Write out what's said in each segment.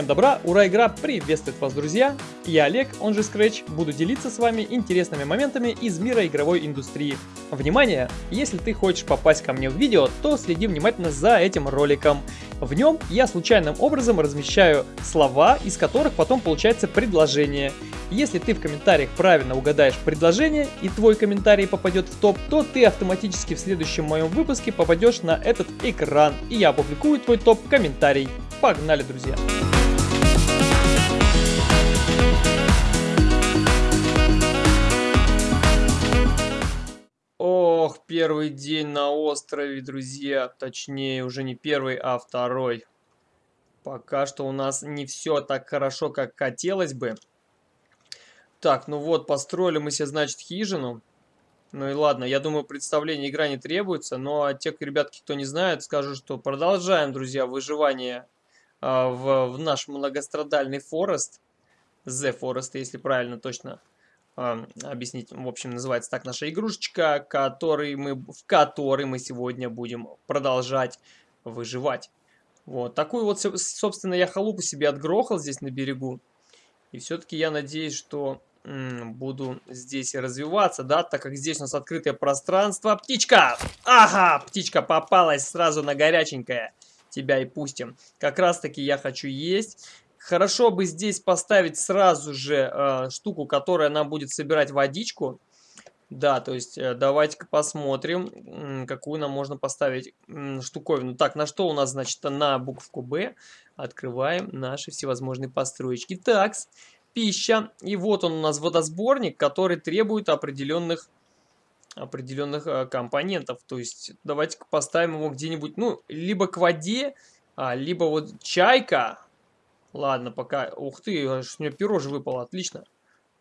Всем добра, ура, игра приветствует вас, друзья! Я Олег, он же Scratch, буду делиться с вами интересными моментами из мира игровой индустрии. Внимание! Если ты хочешь попасть ко мне в видео, то следи внимательно за этим роликом. В нем я случайным образом размещаю слова, из которых потом получается предложение. Если ты в комментариях правильно угадаешь предложение и твой комментарий попадет в топ, то ты автоматически в следующем моем выпуске попадешь на этот экран, и я опубликую твой топ-комментарий. Погнали, друзья! Ох, первый день на острове, друзья. Точнее, уже не первый, а второй. Пока что у нас не все так хорошо, как хотелось бы. Так, ну вот, построили мы себе, значит, хижину. Ну и ладно, я думаю, представление игра не требуется. Но а те ребятки, кто не знает, скажу, что продолжаем, друзья, выживание а, в, в наш многострадальный Форест. The Forest, если правильно точно э, объяснить. В общем, называется так наша игрушечка, который мы, в которой мы сегодня будем продолжать выживать. Вот, такую вот, собственно, я халупу себе отгрохал здесь на берегу. И все-таки я надеюсь, что буду здесь развиваться, да, так как здесь у нас открытое пространство. Птичка! Ага, птичка попалась сразу на горяченькое. Тебя и пустим. Как раз таки я хочу есть. Хорошо бы здесь поставить сразу же э, штуку, которая нам будет собирать водичку. Да, то есть э, давайте-ка посмотрим, какую нам можно поставить э, штуковину. Так, на что у нас, значит, на букву Б открываем наши всевозможные построечки. Так, пища. И вот он у нас водосборник, который требует определенных определенных э, компонентов. То есть давайте-ка поставим его где-нибудь, ну, либо к воде, а, либо вот чайка, Ладно, пока... Ух ты, у меня перо же выпало, отлично.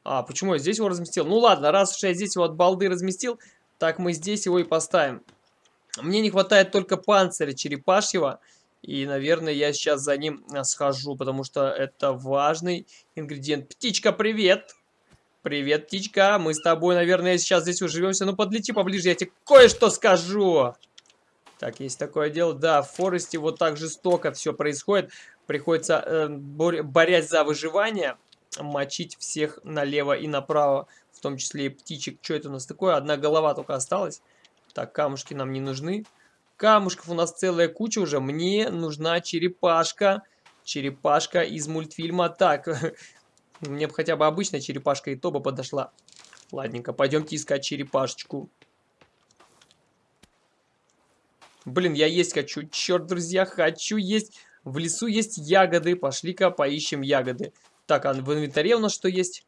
А, почему я здесь его разместил? Ну ладно, раз уж я здесь его от балды разместил, так мы здесь его и поставим. Мне не хватает только панциря черепашьего. И, наверное, я сейчас за ним а, схожу, потому что это важный ингредиент. Птичка, привет! Привет, птичка. Мы с тобой, наверное, сейчас здесь уживемся. Ну, подлети поближе, я тебе кое-что скажу. Так, есть такое дело. Да, в Форесте вот так жестоко все происходит. Приходится, э, борясь за выживание, мочить всех налево и направо, в том числе и птичек. Что это у нас такое? Одна голова только осталась. Так, камушки нам не нужны. Камушков у нас целая куча уже. Мне нужна черепашка. Черепашка из мультфильма. Так, мне бы хотя бы обычная черепашка и то бы подошла. Ладненько, пойдемте искать черепашечку. Блин, я есть хочу. Черт, друзья, хочу есть. В лесу есть ягоды. Пошли-ка поищем ягоды. Так, а в инвентаре у нас что есть?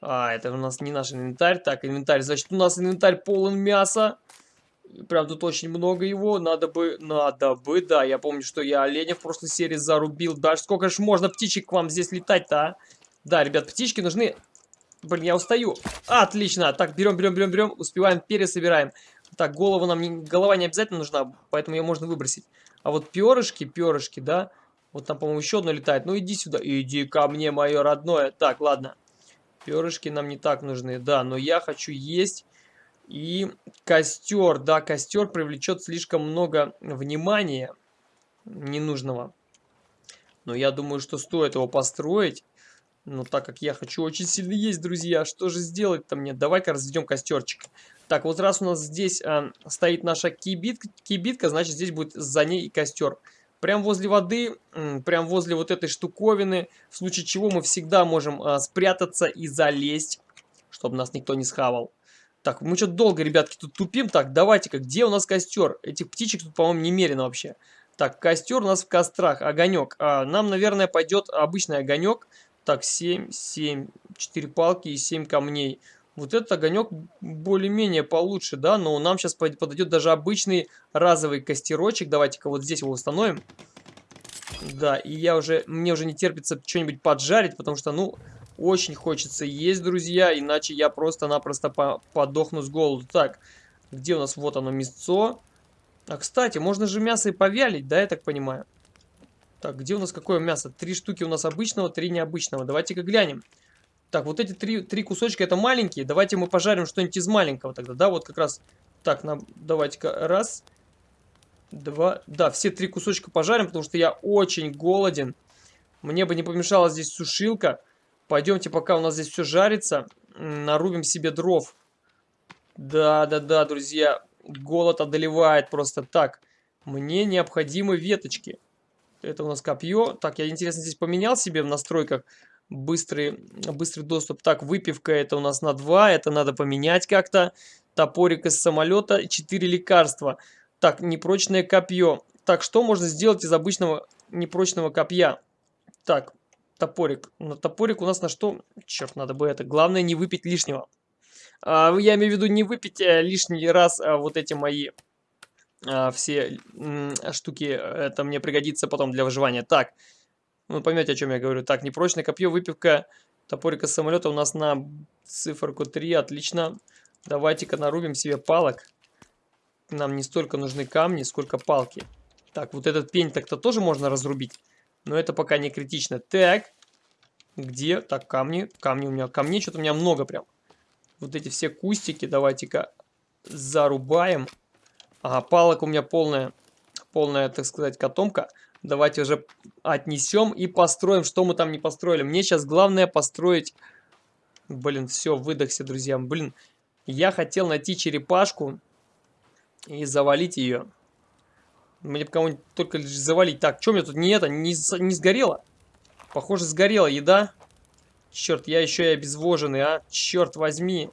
А, это у нас не наш инвентарь. Так, инвентарь. Значит, у нас инвентарь полон мяса. Прям тут очень много его. Надо бы, надо бы, да. Я помню, что я оленя в прошлой серии зарубил. Даже сколько же можно птичек к вам здесь летать-то, а? Да, ребят, птички нужны. Блин, я устаю. Отлично. Так, берем, берем, берем, берем. Успеваем, пересобираем. Так, голову нам голова не обязательно нужна, поэтому ее можно выбросить. А вот перышки, перышки, да? Вот там, по-моему, еще одно летает. Ну, иди сюда. Иди ко мне, мое родное. Так, ладно. Перышки нам не так нужны. Да, но я хочу есть. И костер. Да, костер привлечет слишком много внимания ненужного. Но я думаю, что стоит его построить. Но так как я хочу очень сильно есть, друзья, что же сделать-то мне? Давай-ка разведем костерчик. Так, вот раз у нас здесь э, стоит наша кибитка, кибитка, значит здесь будет за ней и костер. Прям возле воды, э, прям возле вот этой штуковины, в случае чего мы всегда можем э, спрятаться и залезть, чтобы нас никто не схавал. Так, мы что-то долго, ребятки, тут тупим. Так, давайте-ка, где у нас костер? Этих птичек тут, по-моему, немерено вообще. Так, костер у нас в кострах, огонек. А, нам, наверное, пойдет обычный огонек. Так, 7, 7, 4 палки и 7 камней. Вот этот огонек более-менее получше, да, но нам сейчас подойдет даже обычный разовый костерочек. Давайте-ка вот здесь его установим. Да, и я уже, мне уже не терпится что-нибудь поджарить, потому что, ну, очень хочется есть, друзья, иначе я просто-напросто по подохну с голоду. Так, где у нас, вот оно, мясцо. А, кстати, можно же мясо и повялить, да, я так понимаю. Так, где у нас какое мясо? Три штуки у нас обычного, три необычного. Давайте-ка глянем. Так, вот эти три, три кусочка это маленькие. Давайте мы пожарим что-нибудь из маленького тогда, да? Вот как раз. Так, нам давайте-ка раз, два. Да, все три кусочка пожарим, потому что я очень голоден. Мне бы не помешала здесь сушилка. Пойдемте, пока у нас здесь все жарится, нарубим себе дров. Да-да-да, друзья, голод одолевает просто так. Мне необходимы веточки. Это у нас копье. Так, я, интересно, здесь поменял себе в настройках быстрый, быстрый доступ. Так, выпивка это у нас на 2, это надо поменять как-то. Топорик из самолета, 4 лекарства. Так, непрочное копье. Так, что можно сделать из обычного непрочного копья? Так, топорик. На топорик у нас на что? Черт, надо бы это. Главное не выпить лишнего. А, я имею в виду не выпить а, лишний раз а, вот эти мои а, все штуки. Это мне пригодится потом для выживания. Так, вы поймете, о чем я говорю. Так, непрочное копье, выпивка топорика самолета у нас на циферку 3. Отлично. Давайте-ка нарубим себе палок. Нам не столько нужны камни, сколько палки. Так, вот этот пень так-то тоже можно разрубить. Но это пока не критично. Так, где? Так, камни. Камни у меня, камней что-то у меня много прям. Вот эти все кустики давайте-ка зарубаем. Ага, палок у меня полная, полная, так сказать, котомка. Давайте уже отнесем и построим, что мы там не построили. Мне сейчас главное построить... Блин, все, выдохся, друзья. Блин, я хотел найти черепашку и завалить ее. Мне бы кого-нибудь только лишь завалить. Так, что мне тут не это, не, не сгорело? Похоже, сгорела еда. Черт, я еще и обезвоженный, а? Черт возьми.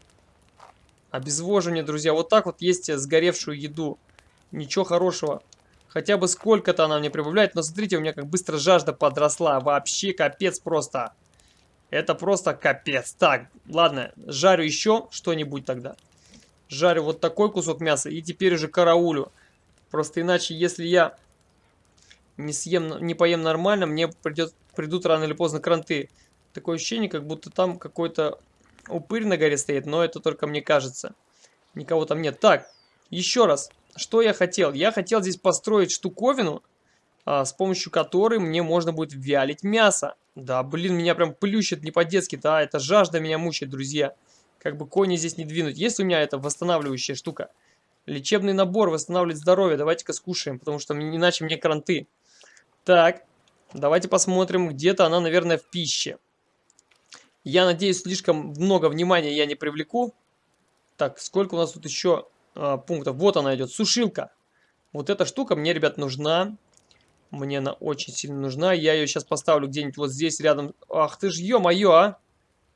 Обезвоживание, друзья. Вот так вот есть сгоревшую еду. Ничего хорошего. Хотя бы сколько-то она мне прибавляет. Но смотрите, у меня как быстро жажда подросла. Вообще капец просто. Это просто капец. Так, ладно, жарю еще что-нибудь тогда. Жарю вот такой кусок мяса и теперь уже караулю. Просто иначе, если я не съем, не поем нормально, мне придет, придут рано или поздно кранты. Такое ощущение, как будто там какой-то упырь на горе стоит, но это только мне кажется. Никого там нет. Так, еще раз. Что я хотел? Я хотел здесь построить штуковину, а, с помощью которой мне можно будет вялить мясо. Да, блин, меня прям плющит не по-детски, да, это жажда меня мучает, друзья. Как бы кони здесь не двинуть. Есть у меня эта восстанавливающая штука? Лечебный набор, восстанавливает здоровье. Давайте-ка скушаем, потому что иначе мне кранты. Так, давайте посмотрим. Где-то она, наверное, в пище. Я надеюсь, слишком много внимания я не привлеку. Так, сколько у нас тут еще а, пунктов. Вот она идет, сушилка. Вот эта штука мне, ребят, нужна. Мне она очень сильно нужна. Я ее сейчас поставлю где-нибудь вот здесь рядом. Ах ты ж, ё-моё, а!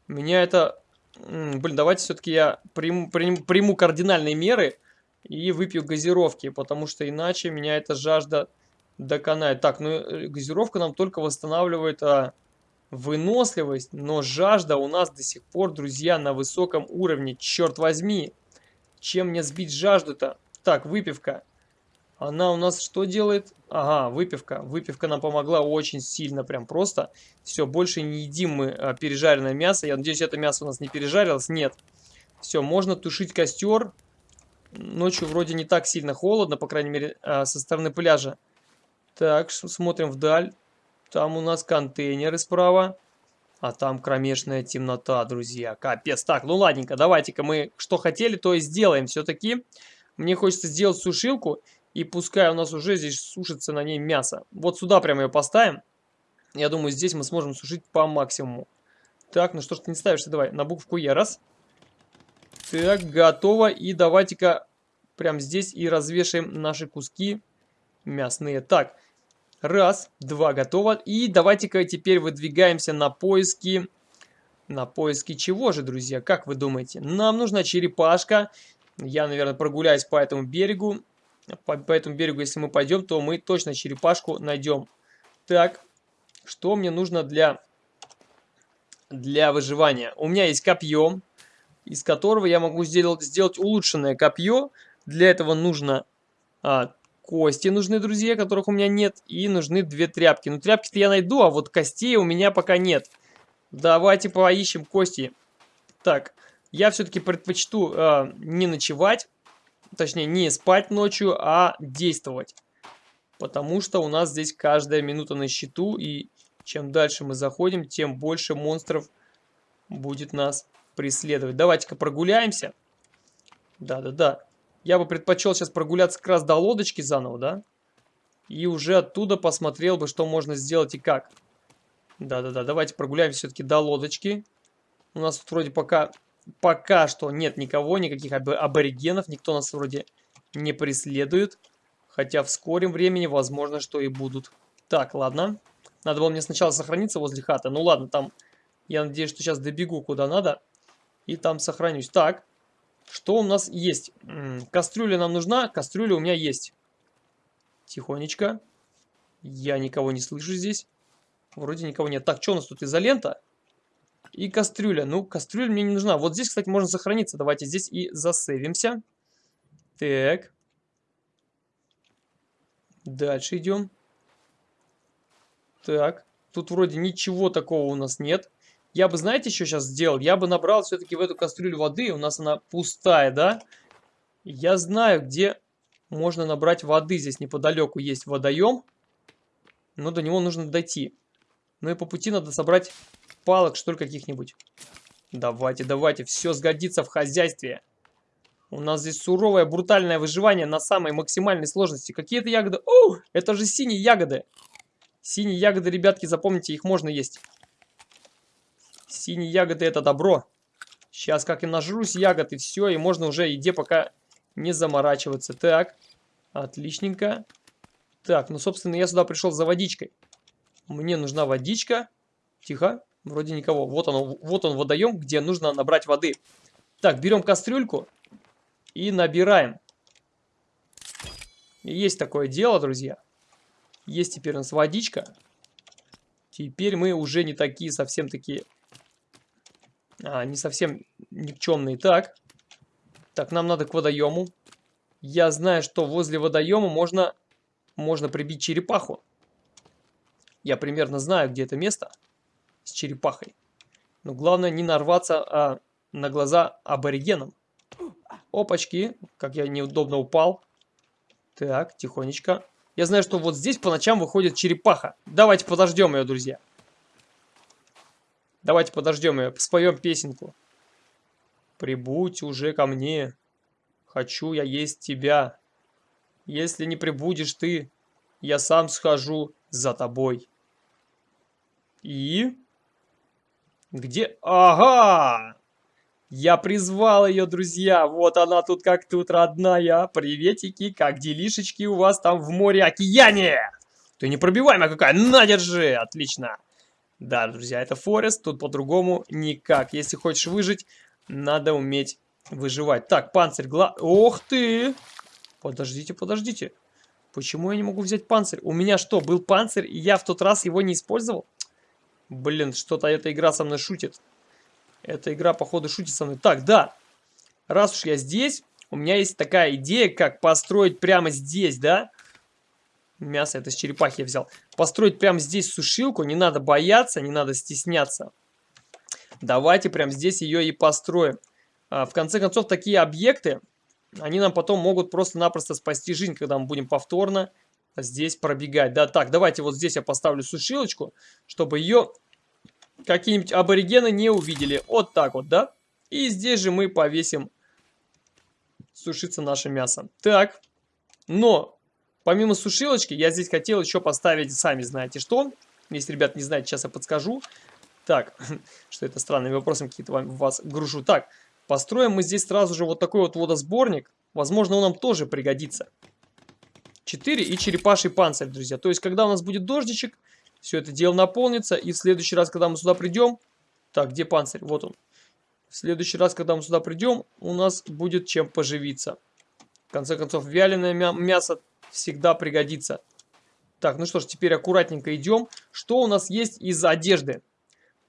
Меня это... Блин, давайте все-таки я приму, приму, приму кардинальные меры и выпью газировки, потому что иначе меня эта жажда доконает. Так, ну э, газировка нам только восстанавливает а, выносливость, но жажда у нас до сих пор, друзья, на высоком уровне. Черт возьми! Чем мне сбить жажду-то? Так, выпивка. Она у нас что делает? Ага, выпивка. Выпивка нам помогла очень сильно, прям просто. Все, больше не едим мы а, пережаренное мясо. Я надеюсь, это мясо у нас не пережарилось. Нет. Все, можно тушить костер. Ночью вроде не так сильно холодно, по крайней мере, а, со стороны пляжа. Так, смотрим вдаль. Там у нас контейнеры справа. А там кромешная темнота, друзья. Капец. Так, ну ладненько, давайте-ка мы что хотели, то и сделаем все-таки. Мне хочется сделать сушилку. И пускай у нас уже здесь сушится на ней мясо. Вот сюда прямо ее поставим. Я думаю, здесь мы сможем сушить по максимуму. Так, ну что ж ты не ставишься? Давай, на букву Е. Раз. Так, готово. И давайте-ка прямо здесь и развешаем наши куски мясные. Так, Раз, два, готово. И давайте-ка теперь выдвигаемся на поиски... На поиски чего же, друзья? Как вы думаете? Нам нужна черепашка. Я, наверное, прогуляюсь по этому берегу. По, по этому берегу, если мы пойдем, то мы точно черепашку найдем. Так, что мне нужно для, для выживания? У меня есть копье, из которого я могу сделать, сделать улучшенное копье. Для этого нужно а, Кости нужны, друзья, которых у меня нет. И нужны две тряпки. Ну, тряпки-то я найду, а вот костей у меня пока нет. Давайте поищем кости. Так, я все-таки предпочту э, не ночевать. Точнее, не спать ночью, а действовать. Потому что у нас здесь каждая минута на счету. И чем дальше мы заходим, тем больше монстров будет нас преследовать. Давайте-ка прогуляемся. Да-да-да. Я бы предпочел сейчас прогуляться как раз до лодочки заново, да? И уже оттуда посмотрел бы, что можно сделать и как. Да-да-да, давайте прогуляемся все-таки до лодочки. У нас тут вроде пока, пока что нет никого, никаких аб аборигенов. Никто нас вроде не преследует. Хотя в скором времени, возможно, что и будут. Так, ладно. Надо было мне сначала сохраниться возле хаты. Ну ладно, там я надеюсь, что сейчас добегу куда надо. И там сохранюсь. Так, что у нас есть? Кастрюля нам нужна. Кастрюля у меня есть. Тихонечко. Я никого не слышу здесь. Вроде никого нет. Так, что у нас тут? Изолента и кастрюля. Ну, кастрюля мне не нужна. Вот здесь, кстати, можно сохраниться. Давайте здесь и засейвимся. Так. Дальше идем. Так. Тут вроде ничего такого у нас нет. Я бы, знаете, что сейчас сделал? Я бы набрал все-таки в эту кастрюлю воды. У нас она пустая, да? Я знаю, где можно набрать воды. Здесь неподалеку есть водоем. Но до него нужно дойти. Ну и по пути надо собрать палок, что ли, каких-нибудь. Давайте, давайте, все сгодится в хозяйстве. У нас здесь суровое, брутальное выживание на самой максимальной сложности. Какие это ягоды? О, это же синие ягоды. Синие ягоды, ребятки, запомните, их можно есть. Синие ягоды это добро. Сейчас как и нажрусь ягод и все, и можно уже еде пока не заморачиваться. Так, отличненько. Так, ну, собственно, я сюда пришел за водичкой. Мне нужна водичка. Тихо, вроде никого. Вот он, вот он водоем, где нужно набрать воды. Так, берем кастрюльку и набираем. Есть такое дело, друзья. Есть теперь у нас водичка. Теперь мы уже не такие совсем такие... А, не совсем никчемные. Так. Так, нам надо к водоему. Я знаю, что возле водоема можно, можно прибить черепаху. Я примерно знаю, где это место с черепахой. Но главное не нарваться а, на глаза аборигенам. Опачки, как я неудобно упал. Так, тихонечко. Я знаю, что вот здесь по ночам выходит черепаха. Давайте подождем ее, друзья. Давайте подождем ее, споем песенку. Прибудь уже ко мне, хочу я есть тебя. Если не прибудешь ты, я сам схожу за тобой. И... Где? Ага! Я призвал ее, друзья. Вот она тут как тут, родная. Приветики, как делишечки у вас там в море-океане. Ты непробиваемая какая. На, держи. Отлично. Да, друзья, это Форест. Тут по-другому никак. Если хочешь выжить, надо уметь выживать. Так, панцирь, гла... Ох ты! Подождите, подождите. Почему я не могу взять панцирь? У меня что, был панцирь, и я в тот раз его не использовал? Блин, что-то эта игра со мной шутит. Эта игра, походу, шутит со мной. Так, да. Раз уж я здесь, у меня есть такая идея, как построить прямо здесь, да? Мясо это с черепахи я взял. Построить прямо здесь сушилку. Не надо бояться, не надо стесняться. Давайте прямо здесь ее и построим. А, в конце концов, такие объекты, они нам потом могут просто-напросто спасти жизнь, когда мы будем повторно здесь пробегать. Да, так, давайте вот здесь я поставлю сушилочку, чтобы ее какие-нибудь аборигены не увидели. Вот так вот, да? И здесь же мы повесим сушиться наше мясо. Так, но помимо сушилочки я здесь хотел еще поставить, сами знаете что. Если, ребят, не знаете, сейчас я подскажу. Так, что это странными вопросами какие-то вас гружу. Так, построим мы здесь сразу же вот такой вот водосборник. Возможно, он нам тоже пригодится. 4 и черепаший панцирь, друзья. То есть, когда у нас будет дождичек, все это дело наполнится. И в следующий раз, когда мы сюда придем... Так, где панцирь? Вот он. В следующий раз, когда мы сюда придем, у нас будет чем поживиться. В конце концов, вяленое мя мясо всегда пригодится. Так, ну что ж, теперь аккуратненько идем. Что у нас есть из одежды?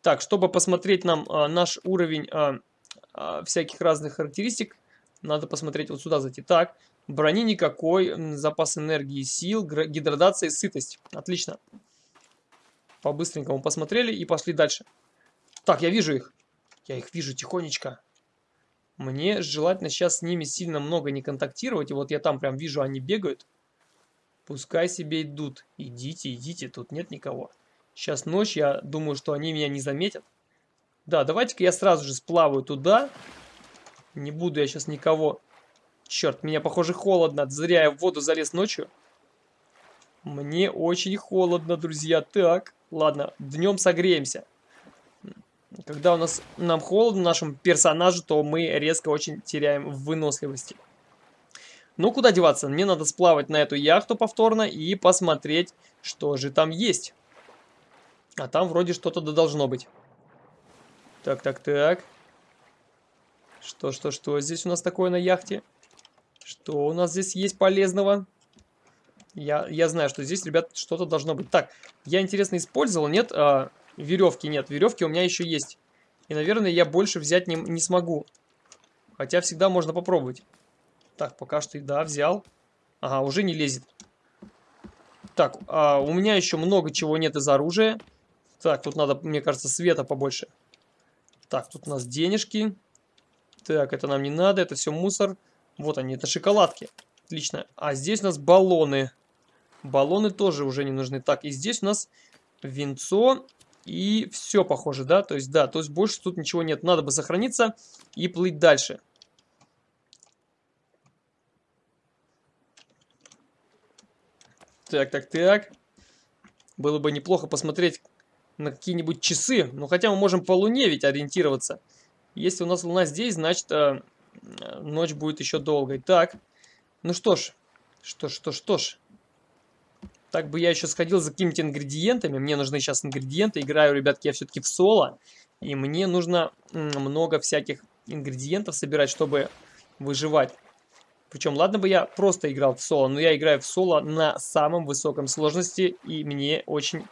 Так, чтобы посмотреть нам а, наш уровень а, а, всяких разных характеристик, надо посмотреть вот сюда зайти. Так, Брони никакой, запас энергии, сил, гидратация и сытость. Отлично. По-быстренькому посмотрели и пошли дальше. Так, я вижу их. Я их вижу тихонечко. Мне желательно сейчас с ними сильно много не контактировать. И вот я там прям вижу, они бегают. Пускай себе идут. Идите, идите, тут нет никого. Сейчас ночь, я думаю, что они меня не заметят. Да, давайте-ка я сразу же сплаваю туда. Не буду я сейчас никого Черт, меня, похоже, холодно. Зря я в воду залез ночью. Мне очень холодно, друзья. Так, Ладно, днем согреемся. Когда у нас нам холодно, нашему персонажу, то мы резко очень теряем в выносливости. Ну, куда деваться? Мне надо сплавать на эту яхту повторно и посмотреть, что же там есть. А там вроде что-то да должно быть. Так, так, так. Что, что, что здесь у нас такое на яхте? Что у нас здесь есть полезного? Я, я знаю, что здесь, ребят, что-то должно быть. Так, я, интересно, использовал, нет? А, веревки нет. Веревки у меня еще есть. И, наверное, я больше взять не, не смогу. Хотя всегда можно попробовать. Так, пока что, да, взял. Ага, уже не лезет. Так, а, у меня еще много чего нет из оружия. Так, тут надо, мне кажется, света побольше. Так, тут у нас денежки. Так, это нам не надо, это все мусор. Вот они, это шоколадки. Отлично. А здесь у нас баллоны. Баллоны тоже уже не нужны. Так, и здесь у нас венцо. И все похоже, да? То есть, да, то есть больше тут ничего нет. Надо бы сохраниться и плыть дальше. Так, так, так. Было бы неплохо посмотреть на какие-нибудь часы. Ну, хотя мы можем по луне ведь ориентироваться. Если у нас луна здесь, значит, э, ночь будет еще долгой. Так, ну что ж, что ж, что ж, что ж. Так бы я еще сходил за какими-то ингредиентами. Мне нужны сейчас ингредиенты. Играю, ребятки, я все-таки в соло. И мне нужно много всяких ингредиентов собирать, чтобы выживать. Причем, ладно бы я просто играл в соло, но я играю в соло на самом высоком сложности. И мне очень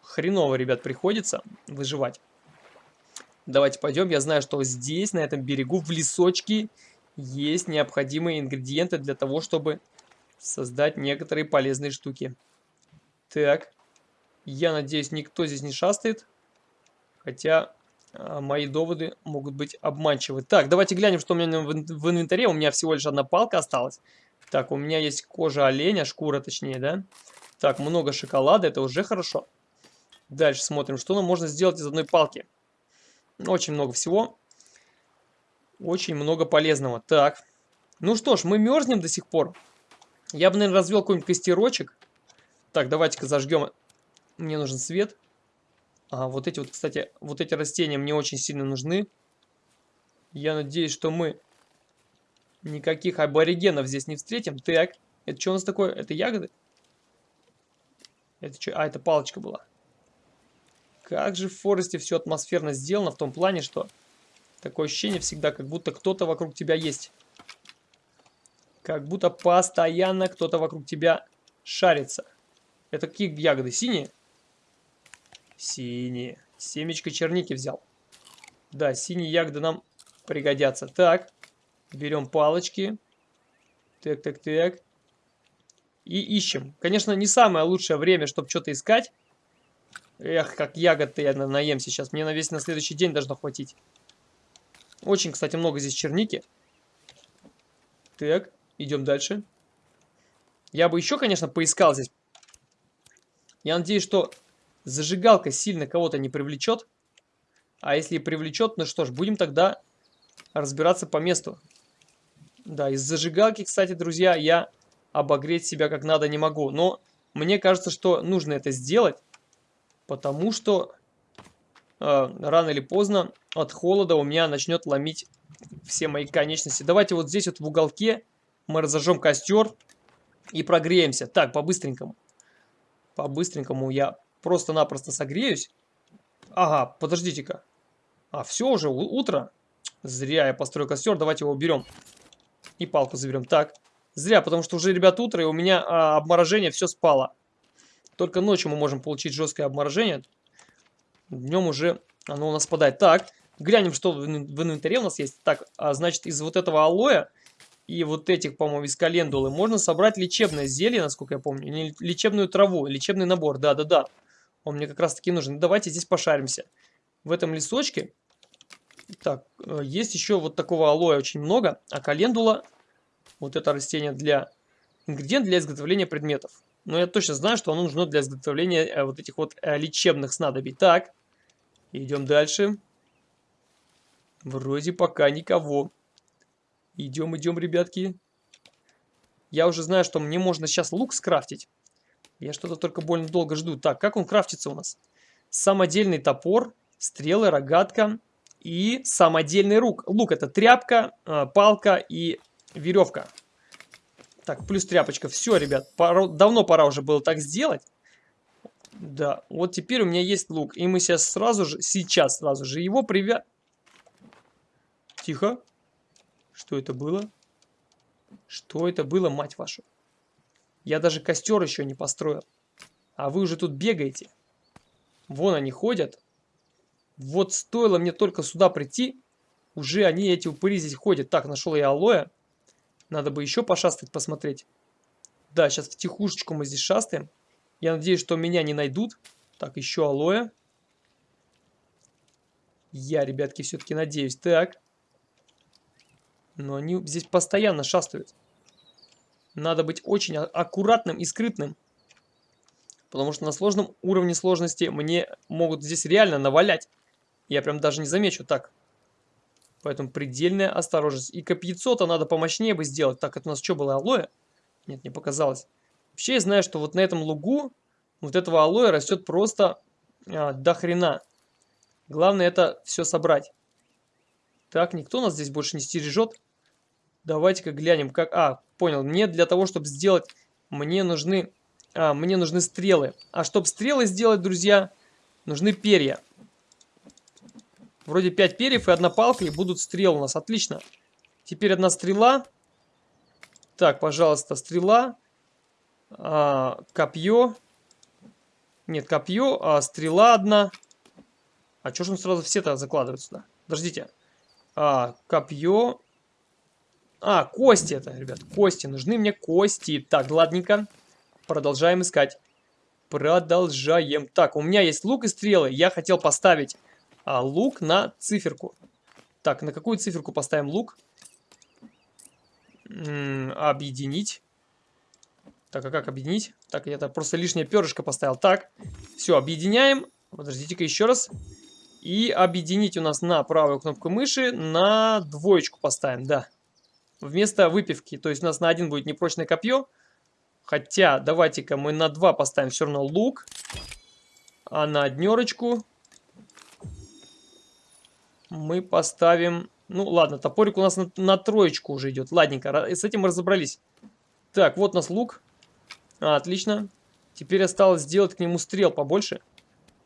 хреново, ребят, приходится выживать. Давайте пойдем. Я знаю, что здесь, на этом берегу, в лесочке, есть необходимые ингредиенты для того, чтобы создать некоторые полезные штуки. Так. Я надеюсь, никто здесь не шастает. Хотя мои доводы могут быть обманчивы. Так, давайте глянем, что у меня в, инвентаре. У меня всего лишь одна палка осталась. Так, у меня есть кожа оленя, шкура точнее, да? Так, много шоколада, это уже хорошо. Дальше смотрим, что нам можно сделать из одной палки. Очень много всего. Очень много полезного. Так. Ну что ж, мы мерзнем до сих пор. Я бы, наверное, развел какой-нибудь костерочек. Так, давайте-ка зажгем. Мне нужен свет. А, вот эти вот, кстати, вот эти растения мне очень сильно нужны. Я надеюсь, что мы никаких аборигенов здесь не встретим. Так, это что у нас такое? Это ягоды? Это что? А, это палочка была. Как же в Форесте все атмосферно сделано в том плане, что такое ощущение всегда, как будто кто-то вокруг тебя есть. Как будто постоянно кто-то вокруг тебя шарится. Это какие ягоды? Синие? Синие. Семечко черники взял. Да, синие ягоды нам пригодятся. Так, берем палочки. Так, так, так. И ищем. Конечно, не самое лучшее время, чтобы что-то искать. Эх, как ягод-то я наем сейчас. Мне на весь на следующий день должно хватить. Очень, кстати, много здесь черники. Так, идем дальше. Я бы еще, конечно, поискал здесь. Я надеюсь, что зажигалка сильно кого-то не привлечет. А если и привлечет, ну что ж, будем тогда разбираться по месту. Да, из зажигалки, кстати, друзья, я обогреть себя как надо не могу. Но мне кажется, что нужно это сделать. Потому что э, рано или поздно от холода у меня начнет ломить все мои конечности. Давайте вот здесь вот в уголке мы разожжем костер и прогреемся. Так, по-быстренькому. По-быстренькому я просто-напросто согреюсь. Ага, подождите-ка. А, все уже, утро. Зря я построю костер, давайте его уберем. И палку заберем. Так, зря, потому что уже, ребят, утро, и у меня а, обморожение все спало. Только ночью мы можем получить жесткое обморожение. Днем уже оно у нас спадает. Так, глянем, что в инвентаре у нас есть. Так, а, значит, из вот этого алоэ и вот этих, по-моему, из календулы можно собрать лечебное зелье, насколько я помню. Или лечебную траву, лечебный набор. Да-да-да. Он мне как раз таки нужен. Давайте здесь пошаримся. В этом лесочке. Так, э, есть еще вот такого алоэ очень много. А календула, вот это растение для... Ингредиент для изготовления предметов. Но я точно знаю, что оно нужно для изготовления э, вот этих вот э, лечебных снадобий. Так, идем дальше. Вроде пока никого. Идем, идем, ребятки. Я уже знаю, что мне можно сейчас лук скрафтить. Я что-то только больно долго жду. Так, как он крафтится у нас? самодельный топор, стрелы, рогатка и самодельный лук. Лук это тряпка, э, палка и веревка. Так, плюс тряпочка. Все, ребят, пора, давно пора уже было так сделать. Да, вот теперь у меня есть лук. И мы сейчас сразу же, сейчас сразу же его привя... Тихо. Что это было? Что это было, мать вашу? Я даже костер еще не построил. А вы уже тут бегаете. Вон они ходят. Вот стоило мне только сюда прийти, уже они, эти упыри здесь ходят. Так, нашел я алоэ. Надо бы еще пошастать, посмотреть. Да, сейчас в тихушечку мы здесь шастаем. Я надеюсь, что меня не найдут. Так, еще алоэ. Я, ребятки, все-таки надеюсь. Так. Но они здесь постоянно шастают. Надо быть очень а, аккуратным и скрытным. Потому что на сложном уровне сложности мне могут здесь реально навалять. Я прям даже не замечу. Так. Поэтому предельная осторожность. И копьецо-то надо помощнее бы сделать. Так, это у нас что было, алоэ? Нет, не показалось. Вообще я знаю, что вот на этом лугу вот этого алоэ растет просто а, до хрена. Главное это все собрать. Так, никто нас здесь больше не стережет. Давайте-ка глянем, как... А, понял. Мне для того, чтобы сделать... Мне нужны... А, мне нужны стрелы. А чтобы стрелы сделать, друзья, нужны перья. Вроде 5 перьев и одна палка, и будут стрелы у нас. Отлично. Теперь одна стрела. Так, пожалуйста, стрела. А, копье. Нет, копье, а стрела одна. А что же он сразу все-то закладывает сюда? Подождите. А, копье. А, кости это, ребят, кости. Нужны мне кости. Так, ладненько. Продолжаем искать. Продолжаем. Так, у меня есть лук и стрелы. Я хотел поставить а, лук на циферку. Так, на какую циферку поставим лук? М -м, объединить. Так, а как объединить? Так, я так просто лишнее перышко поставил. Так, все, объединяем. Подождите-ка еще раз. И объединить у нас на правую кнопку мыши на двоечку поставим, да. Вместо выпивки. То есть у нас на один будет непрочное копье. Хотя, давайте-ка мы на два поставим все равно лук. А на однерочку мы поставим... Ну, ладно, топорик у нас на, на троечку уже идет. Ладненько, с этим мы разобрались. Так, вот у нас лук. А, отлично. Теперь осталось сделать к нему стрел побольше.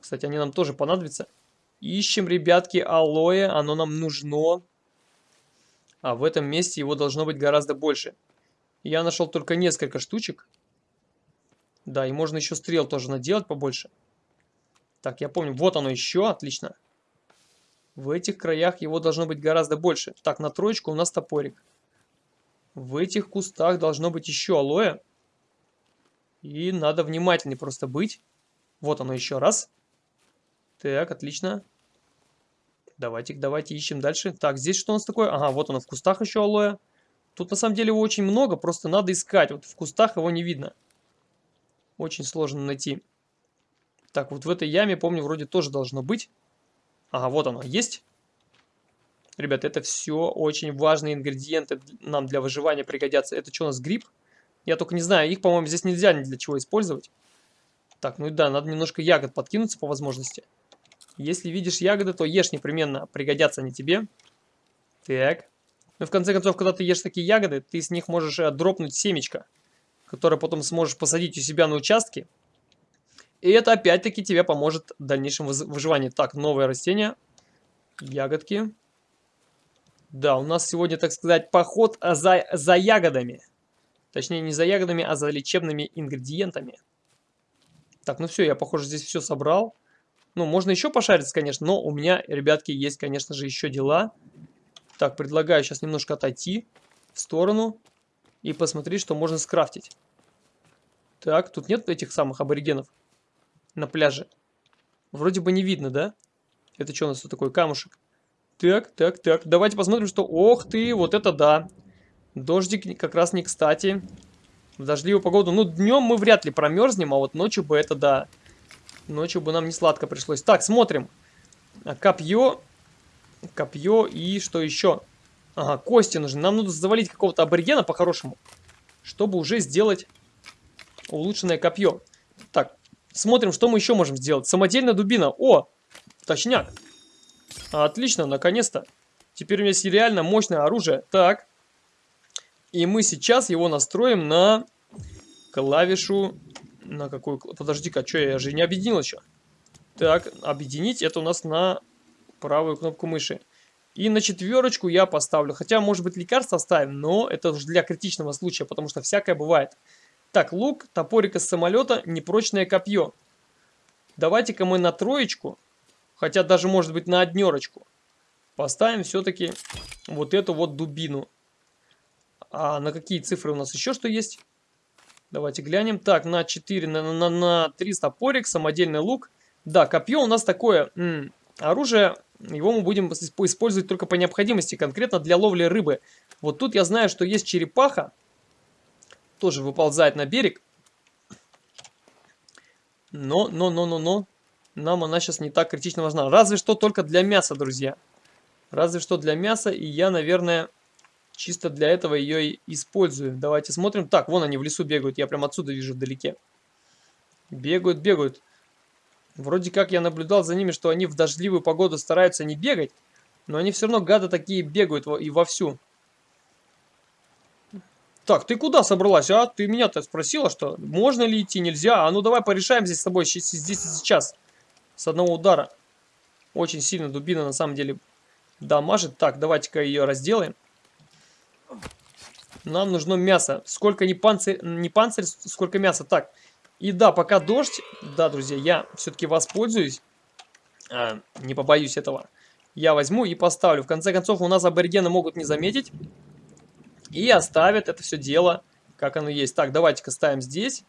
Кстати, они нам тоже понадобятся. Ищем, ребятки, алоэ. Оно нам нужно. А в этом месте его должно быть гораздо больше. Я нашел только несколько штучек. Да, и можно еще стрел тоже наделать побольше. Так, я помню. Вот оно еще. Отлично. В этих краях его должно быть гораздо больше. Так, на троечку у нас топорик. В этих кустах должно быть еще алоэ. И надо внимательнее просто быть. Вот оно еще раз. Так, отлично. Давайте, давайте ищем дальше. Так, здесь что у нас такое? Ага, вот оно в кустах еще алоэ. Тут на самом деле его очень много, просто надо искать. Вот в кустах его не видно. Очень сложно найти. Так, вот в этой яме, помню, вроде тоже должно быть. Ага, вот оно, есть. Ребят, это все очень важные ингредиенты нам для выживания пригодятся. Это что у нас, гриб? Я только не знаю, их, по-моему, здесь нельзя ни для чего использовать. Так, ну и да, надо немножко ягод подкинуться по возможности. Если видишь ягоды, то ешь непременно, пригодятся они тебе. Так. Ну, в конце концов, когда ты ешь такие ягоды, ты с них можешь э, дропнуть семечко, которое потом сможешь посадить у себя на участке. И это опять-таки тебе поможет в дальнейшем выживании. Так, новое растение. Ягодки. Да, у нас сегодня, так сказать, поход за, за ягодами. Точнее, не за ягодами, а за лечебными ингредиентами. Так, ну все, я, похоже, здесь все собрал. Ну, можно еще пошариться, конечно, но у меня, ребятки, есть, конечно же, еще дела. Так, предлагаю сейчас немножко отойти в сторону и посмотреть, что можно скрафтить. Так, тут нет этих самых аборигенов на пляже. Вроде бы не видно, да? Это что у нас тут такой камушек? Так, так, так. Давайте посмотрим, что... Ох ты, вот это да. Дождик как раз не кстати. В дождливую погоду. Ну, днем мы вряд ли промерзнем, а вот ночью бы это да. Ночью бы нам не сладко пришлось. Так, смотрим. А, копье. Копье и что еще? Ага, кости нужны. Нам нужно завалить какого-то аборигена по-хорошему. Чтобы уже сделать улучшенное копье. Так, Смотрим, что мы еще можем сделать. Самодельная дубина. О, точняк. Отлично, наконец-то. Теперь у меня есть реально мощное оружие. Так. И мы сейчас его настроим на клавишу... На какую... Подожди-ка, что я же не объединил еще. Так, объединить это у нас на правую кнопку мыши. И на четверочку я поставлю. Хотя, может быть, лекарство оставим, но это уже для критичного случая, потому что всякое бывает. Так, лук, топорик из самолета, непрочное копье. Давайте-ка мы на троечку, хотя даже, может быть, на однерочку, поставим все-таки вот эту вот дубину. А на какие цифры у нас еще что есть? Давайте глянем. Так, на 4, на, на, на 3 топорик, самодельный лук. Да, копье у нас такое оружие, его мы будем использовать только по необходимости, конкретно для ловли рыбы. Вот тут я знаю, что есть черепаха, тоже выползает на берег. Но, но, но, но, но, нам она сейчас не так критично важна. Разве что только для мяса, друзья. Разве что для мяса, и я, наверное, чисто для этого ее и использую. Давайте смотрим. Так, вон они в лесу бегают, я прям отсюда вижу вдалеке. Бегают, бегают. Вроде как я наблюдал за ними, что они в дождливую погоду стараются не бегать, но они все равно, гады такие, бегают и вовсю. Так, ты куда собралась, а? Ты меня-то спросила, что можно ли идти, нельзя? А ну давай порешаем здесь с тобой здесь и сейчас. С одного удара. Очень сильно дубина на самом деле дамажит. Так, давайте-ка ее разделаем. Нам нужно мясо. Сколько не панцирь, не панцирь, сколько мяса. Так, и да, пока дождь, да, друзья, я все-таки воспользуюсь. А, не побоюсь этого. Я возьму и поставлю. В конце концов, у нас аборигены могут не заметить. И оставят это все дело, как оно есть. Так, давайте-ка ставим здесь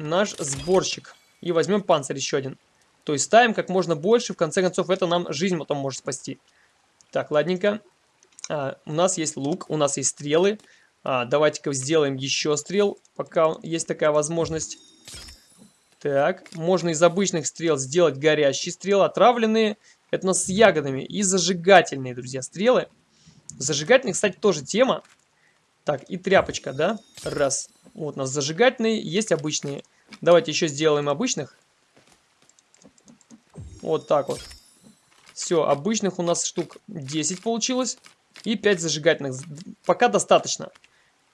наш сборщик. И возьмем панцирь еще один. То есть ставим как можно больше. В конце концов, это нам жизнь потом может спасти. Так, ладненько. А, у нас есть лук, у нас есть стрелы. А, Давайте-ка сделаем еще стрел, пока есть такая возможность. Так, можно из обычных стрел сделать горящие стрелы, отравленные. Это у нас с ягодами. И зажигательные, друзья, стрелы. Зажигательные, кстати, тоже тема. Так, и тряпочка, да? Раз. Вот у нас зажигательные, есть обычные. Давайте еще сделаем обычных. Вот так вот. Все, обычных у нас штук 10 получилось. И 5 зажигательных. Пока достаточно.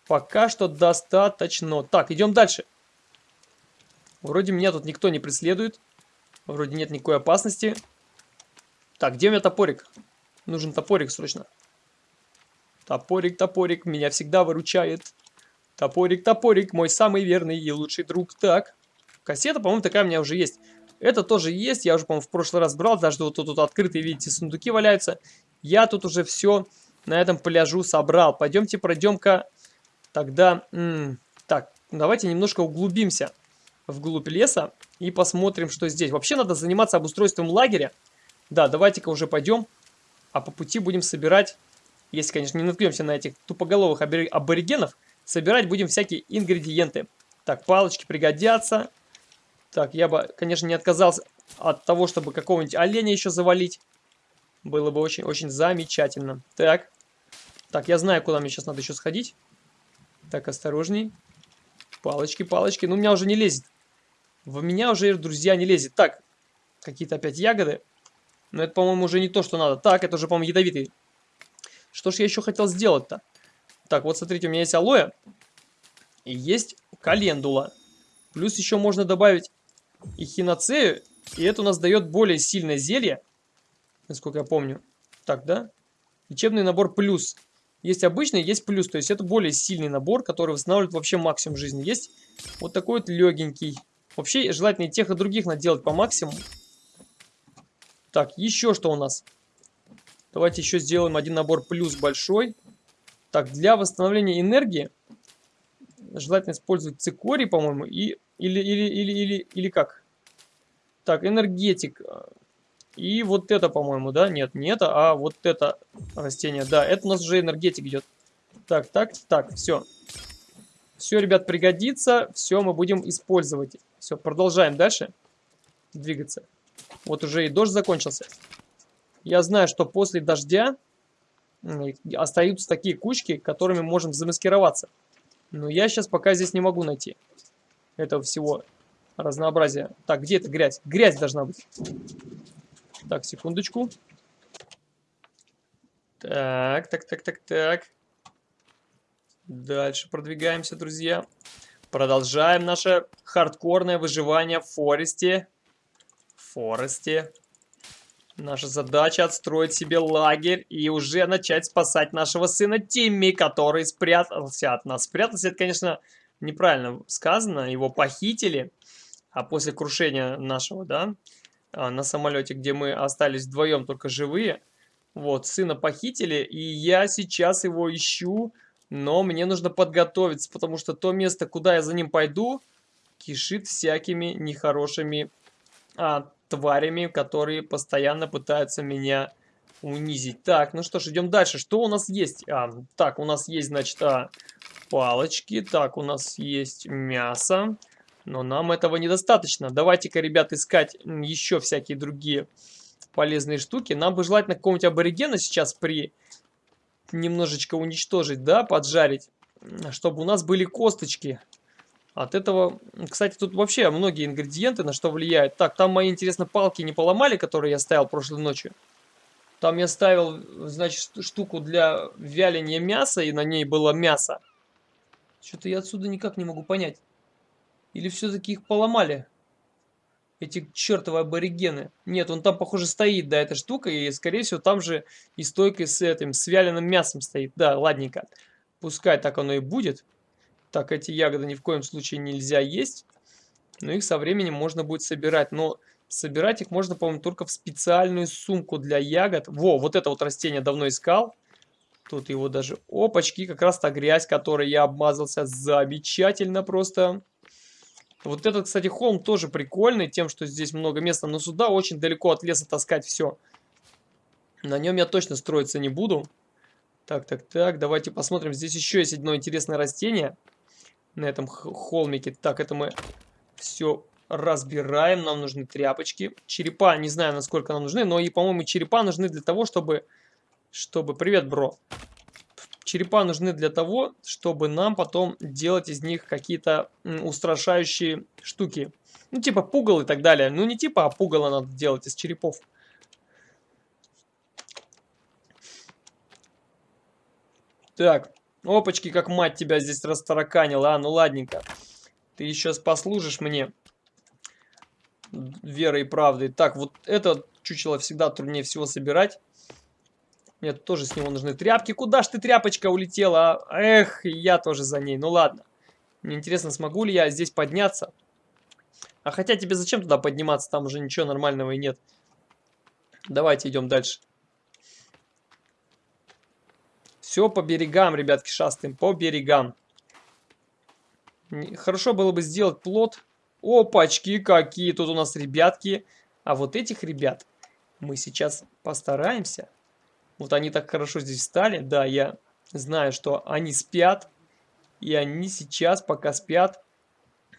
Пока что достаточно. Так, идем дальше. Вроде меня тут никто не преследует. Вроде нет никакой опасности. Так, где у меня топорик? Нужен топорик срочно. Топорик, топорик, меня всегда выручает. Топорик, топорик, мой самый верный и лучший друг. Так, кассета, по-моему, такая у меня уже есть. Это тоже есть, я уже, по-моему, в прошлый раз брал. Даже вот тут, тут открытые, видите, сундуки валяются. Я тут уже все на этом пляжу собрал. Пойдемте пройдем-ка тогда... так, давайте немножко углубимся вглубь леса и посмотрим, что здесь. Вообще надо заниматься обустройством лагеря. Да, давайте-ка уже пойдем. А по пути будем собирать если, конечно, не наткнемся на этих тупоголовых аборигенов, собирать будем всякие ингредиенты. Так, палочки пригодятся. Так, я бы, конечно, не отказался от того, чтобы какого-нибудь оленя еще завалить. Было бы очень-очень замечательно. Так. Так, я знаю, куда мне сейчас надо еще сходить. Так, осторожней. Палочки, палочки. Ну, у меня уже не лезет. В меня уже, друзья, не лезет. Так, какие-то опять ягоды. Но это, по-моему, уже не то, что надо. Так, это уже, по-моему, ядовитый что ж я еще хотел сделать-то? Так, вот смотрите, у меня есть алоэ. И есть календула. Плюс еще можно добавить эхиноцею. И это у нас дает более сильное зелье. Насколько я помню. Так, да? Лечебный набор плюс. Есть обычный, есть плюс. То есть это более сильный набор, который восстанавливает вообще максимум жизни. Есть вот такой вот легенький. Вообще желательно и тех, и других наделать по максимуму. Так, еще что у нас? Давайте еще сделаем один набор плюс большой. Так, для восстановления энергии желательно использовать цикорий, по-моему, и или, или, или, или, или как? Так, энергетик. И вот это, по-моему, да? Нет, не это, а вот это растение. Да, это у нас уже энергетик идет. Так, так, так, все. Все, ребят, пригодится. Все мы будем использовать. Все, продолжаем дальше двигаться. Вот уже и дождь закончился. Я знаю, что после дождя остаются такие кучки, которыми можем замаскироваться. Но я сейчас пока здесь не могу найти этого всего. разнообразие. Так, где эта грязь? Грязь должна быть. Так, секундочку. Так, так, так, так, так. Дальше продвигаемся, друзья. Продолжаем наше хардкорное выживание в Форесте. В Форесте. Наша задача отстроить себе лагерь и уже начать спасать нашего сына Тимми, который спрятался от нас. Спрятался, это, конечно, неправильно сказано. Его похитили, а после крушения нашего, да, на самолете, где мы остались вдвоем только живые, вот, сына похитили, и я сейчас его ищу, но мне нужно подготовиться, потому что то место, куда я за ним пойду, кишит всякими нехорошими а, тварями, которые постоянно пытаются меня унизить. Так, ну что ж, идем дальше. Что у нас есть? А, так, у нас есть, значит, а, палочки. Так, у нас есть мясо. Но нам этого недостаточно. Давайте-ка, ребят, искать еще всякие другие полезные штуки. Нам бы желательно какого-нибудь аборигена сейчас при немножечко уничтожить, да, поджарить, чтобы у нас были косточки. От этого, кстати, тут вообще многие ингредиенты на что влияют. Так, там мои, интересно, палки не поломали, которые я ставил прошлой ночью. Там я ставил, значит, штуку для вяления мяса, и на ней было мясо. Что-то я отсюда никак не могу понять. Или все-таки их поломали? Эти чертовы аборигены. Нет, он там, похоже, стоит, да, эта штука, и, скорее всего, там же и стойкой с этим, с вяленым мясом стоит. Да, ладненько. Пускай так оно и будет. Так, эти ягоды ни в коем случае нельзя есть. Но их со временем можно будет собирать. Но собирать их можно, по-моему, только в специальную сумку для ягод. Во, вот это вот растение давно искал. Тут его даже... Опачки, как раз та грязь, которой я обмазался. Замечательно просто. Вот этот, кстати, холм тоже прикольный, тем, что здесь много места. Но сюда очень далеко от леса таскать все. На нем я точно строиться не буду. Так, так, так, давайте посмотрим. Здесь еще есть одно интересное растение на этом холмике. Так, это мы все разбираем. Нам нужны тряпочки. Черепа, не знаю, насколько нам нужны, но и, по-моему, черепа нужны для того, чтобы... Чтобы... Привет, бро. Черепа нужны для того, чтобы нам потом делать из них какие-то устрашающие штуки. Ну, типа пугал и так далее. Ну, не типа, а пугало надо делать из черепов. Так, Опачки, как мать тебя здесь растараканила. А, ну ладненько. Ты еще послужишь мне верой и правдой. Так, вот это чучело всегда труднее всего собирать. Мне тоже с него нужны тряпки. Куда ж ты, тряпочка, улетела? А? Эх, я тоже за ней. Ну ладно. Мне интересно, смогу ли я здесь подняться? А хотя тебе зачем туда подниматься? Там уже ничего нормального и нет. Давайте идем дальше. Все по берегам, ребятки, шастаем, по берегам. Хорошо было бы сделать плод. Опачки, какие тут у нас ребятки. А вот этих ребят мы сейчас постараемся. Вот они так хорошо здесь стали. Да, я знаю, что они спят. И они сейчас, пока спят,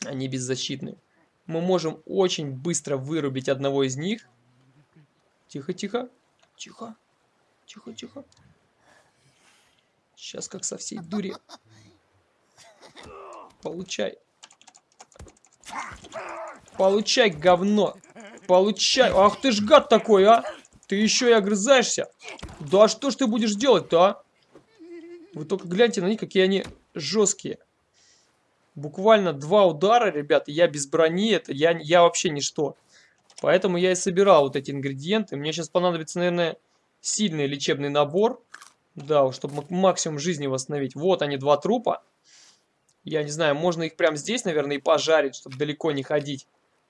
они беззащитны. Мы можем очень быстро вырубить одного из них. Тихо, тихо. Тихо. Тихо, тихо. Сейчас как со всей дури. Получай. Получай, говно. Получай. Ах ты ж гад такой, а. Ты еще и огрызаешься. Да что ж ты будешь делать-то, а? Вы только гляньте на них, какие они жесткие. Буквально два удара, ребята, я без брони, это я, я вообще ничто. Поэтому я и собирал вот эти ингредиенты. Мне сейчас понадобится, наверное, сильный лечебный набор. Да, чтобы максимум жизни восстановить. Вот они, два трупа. Я не знаю, можно их прямо здесь, наверное, и пожарить, чтобы далеко не ходить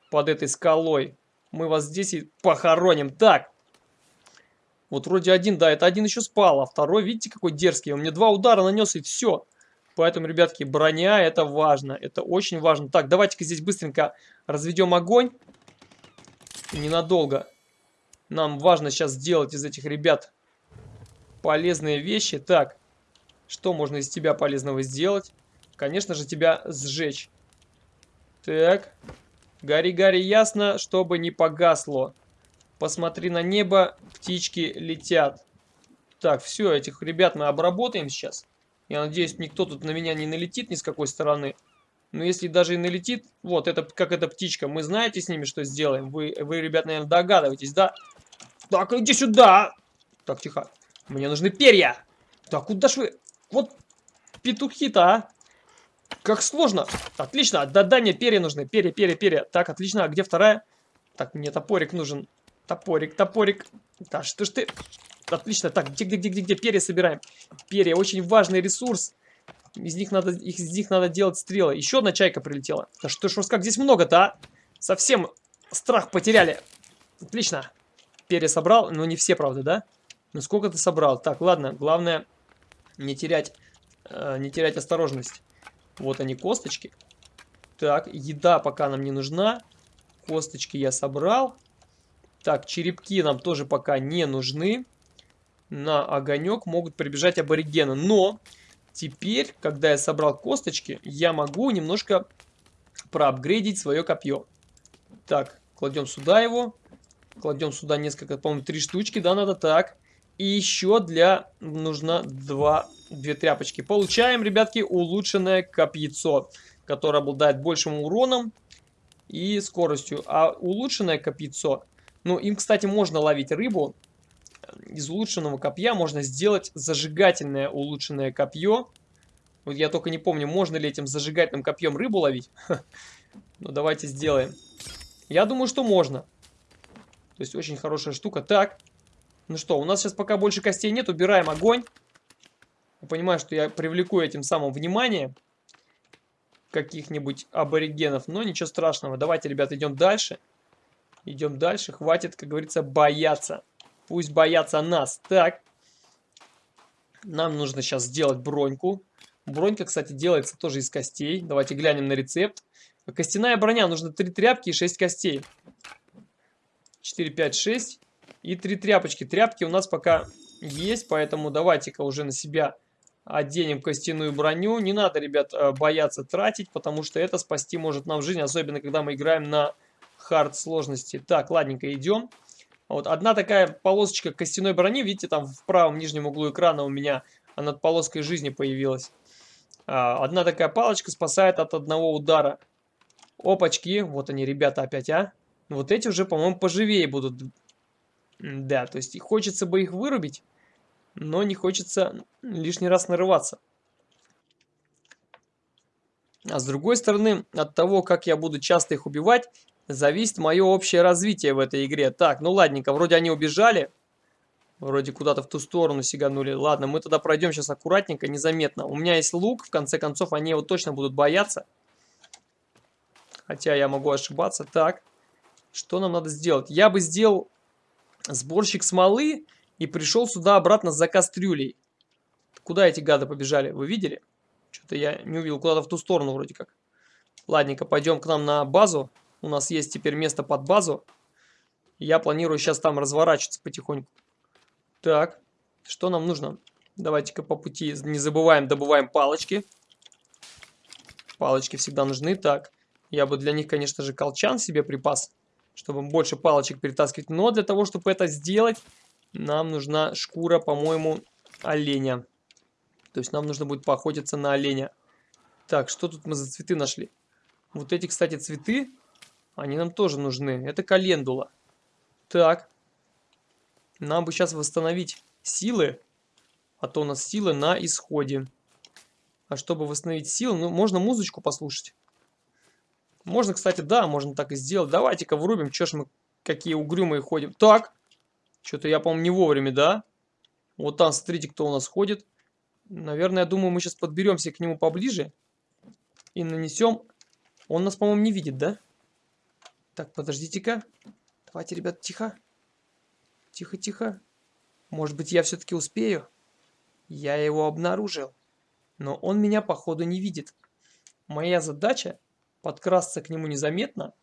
под этой скалой. Мы вас здесь и похороним. Так. Вот вроде один, да, это один еще спал, а второй, видите, какой дерзкий. Он мне два удара нанес и все. Поэтому, ребятки, броня это важно. Это очень важно. Так, давайте-ка здесь быстренько разведем огонь. Ненадолго. Нам важно сейчас сделать из этих ребят полезные вещи. Так, что можно из тебя полезного сделать? Конечно же, тебя сжечь. Так, гори-гори ясно, чтобы не погасло. Посмотри на небо, птички летят. Так, все, этих ребят мы обработаем сейчас. Я надеюсь, никто тут на меня не налетит ни с какой стороны. Но если даже и налетит, вот, это как эта птичка, мы знаете с ними, что сделаем? Вы, вы ребят, наверное, догадываетесь, да? Так, иди сюда! Так, тихо. Мне нужны перья. Так, куда ж вы... Вот петухи-то, а? Как сложно. Отлично. Да, дай мне перья нужны. Перья, перья, перья. Так, отлично. А где вторая? Так, мне топорик нужен. Топорик, топорик. Да что ж ты... Отлично. Так, где, где, где, где? Перья собираем. Перья. Очень важный ресурс. Из них надо, из них надо делать стрелы. Еще одна чайка прилетела. Да что ж как здесь много-то, а? Совсем страх потеряли. Отлично. Перья собрал. Но не все, правда, да? Ну сколько ты собрал? Так, ладно. Главное не терять, э, не терять осторожность. Вот они, косточки. Так, еда пока нам не нужна. Косточки я собрал. Так, черепки нам тоже пока не нужны. На огонек могут прибежать аборигены. Но теперь, когда я собрал косточки, я могу немножко проапгрейдить свое копье. Так, кладем сюда его. Кладем сюда несколько, по-моему, три штучки, да, надо так. И еще для нужно два, две тряпочки. Получаем, ребятки, улучшенное копьецо, которое обладает большим уроном и скоростью. А улучшенное копьецо, ну, им, кстати, можно ловить рыбу. Из улучшенного копья можно сделать зажигательное улучшенное копье. Вот я только не помню, можно ли этим зажигательным копьем рыбу ловить. Ну, давайте сделаем. Я думаю, что можно. То есть, очень хорошая штука. Так, ну что, у нас сейчас пока больше костей нет, убираем огонь. Понимаю, что я привлеку этим самым внимание каких-нибудь аборигенов, но ничего страшного. Давайте, ребят, идем дальше. Идем дальше, хватит, как говорится, бояться. Пусть боятся нас. Так, нам нужно сейчас сделать броньку. Бронька, кстати, делается тоже из костей. Давайте глянем на рецепт. Костяная броня, нужно 3 тряпки и 6 костей. 4, 5, 6. И три тряпочки. Тряпки у нас пока есть, поэтому давайте-ка уже на себя оденем костяную броню. Не надо, ребят, э, бояться тратить, потому что это спасти может нам жизнь, особенно когда мы играем на хард сложности. Так, ладненько, идем. Вот одна такая полосочка костяной брони, видите, там в правом нижнем углу экрана у меня над полоской жизни появилась. А, одна такая палочка спасает от одного удара. Опачки, вот они, ребята, опять, а. Вот эти уже, по-моему, поживее будут да, то есть хочется бы их вырубить, но не хочется лишний раз нарываться. А с другой стороны, от того, как я буду часто их убивать, зависит мое общее развитие в этой игре. Так, ну ладненько, вроде они убежали. Вроде куда-то в ту сторону сиганули. Ладно, мы тогда пройдем сейчас аккуратненько, незаметно. У меня есть лук, в конце концов, они его точно будут бояться. Хотя я могу ошибаться. Так, что нам надо сделать? Я бы сделал сборщик смолы и пришел сюда обратно за кастрюлей. Куда эти гады побежали? Вы видели? Что-то я не увидел. Куда-то в ту сторону вроде как. Ладненько, пойдем к нам на базу. У нас есть теперь место под базу. Я планирую сейчас там разворачиваться потихоньку. Так, что нам нужно? Давайте-ка по пути не забываем, добываем палочки. Палочки всегда нужны. Так, я бы для них, конечно же, колчан себе припас чтобы больше палочек перетаскивать. Но для того, чтобы это сделать, нам нужна шкура, по-моему, оленя. То есть нам нужно будет поохотиться на оленя. Так, что тут мы за цветы нашли? Вот эти, кстати, цветы, они нам тоже нужны. Это календула. Так. Нам бы сейчас восстановить силы. А то у нас силы на исходе. А чтобы восстановить силы, ну, можно музычку послушать. Можно, кстати, да, можно так и сделать. Давайте-ка врубим, чё ж мы какие угрюмые ходим. Так, что-то я, по-моему, не вовремя, да? Вот там, смотрите, кто у нас ходит. Наверное, я думаю, мы сейчас подберемся к нему поближе. И нанесем... Он нас, по-моему, не видит, да? Так, подождите-ка. Давайте, ребят, тихо. Тихо-тихо. Может быть, я все-таки успею? Я его обнаружил. Но он меня, походу, не видит. Моя задача подкрасться к нему незаметно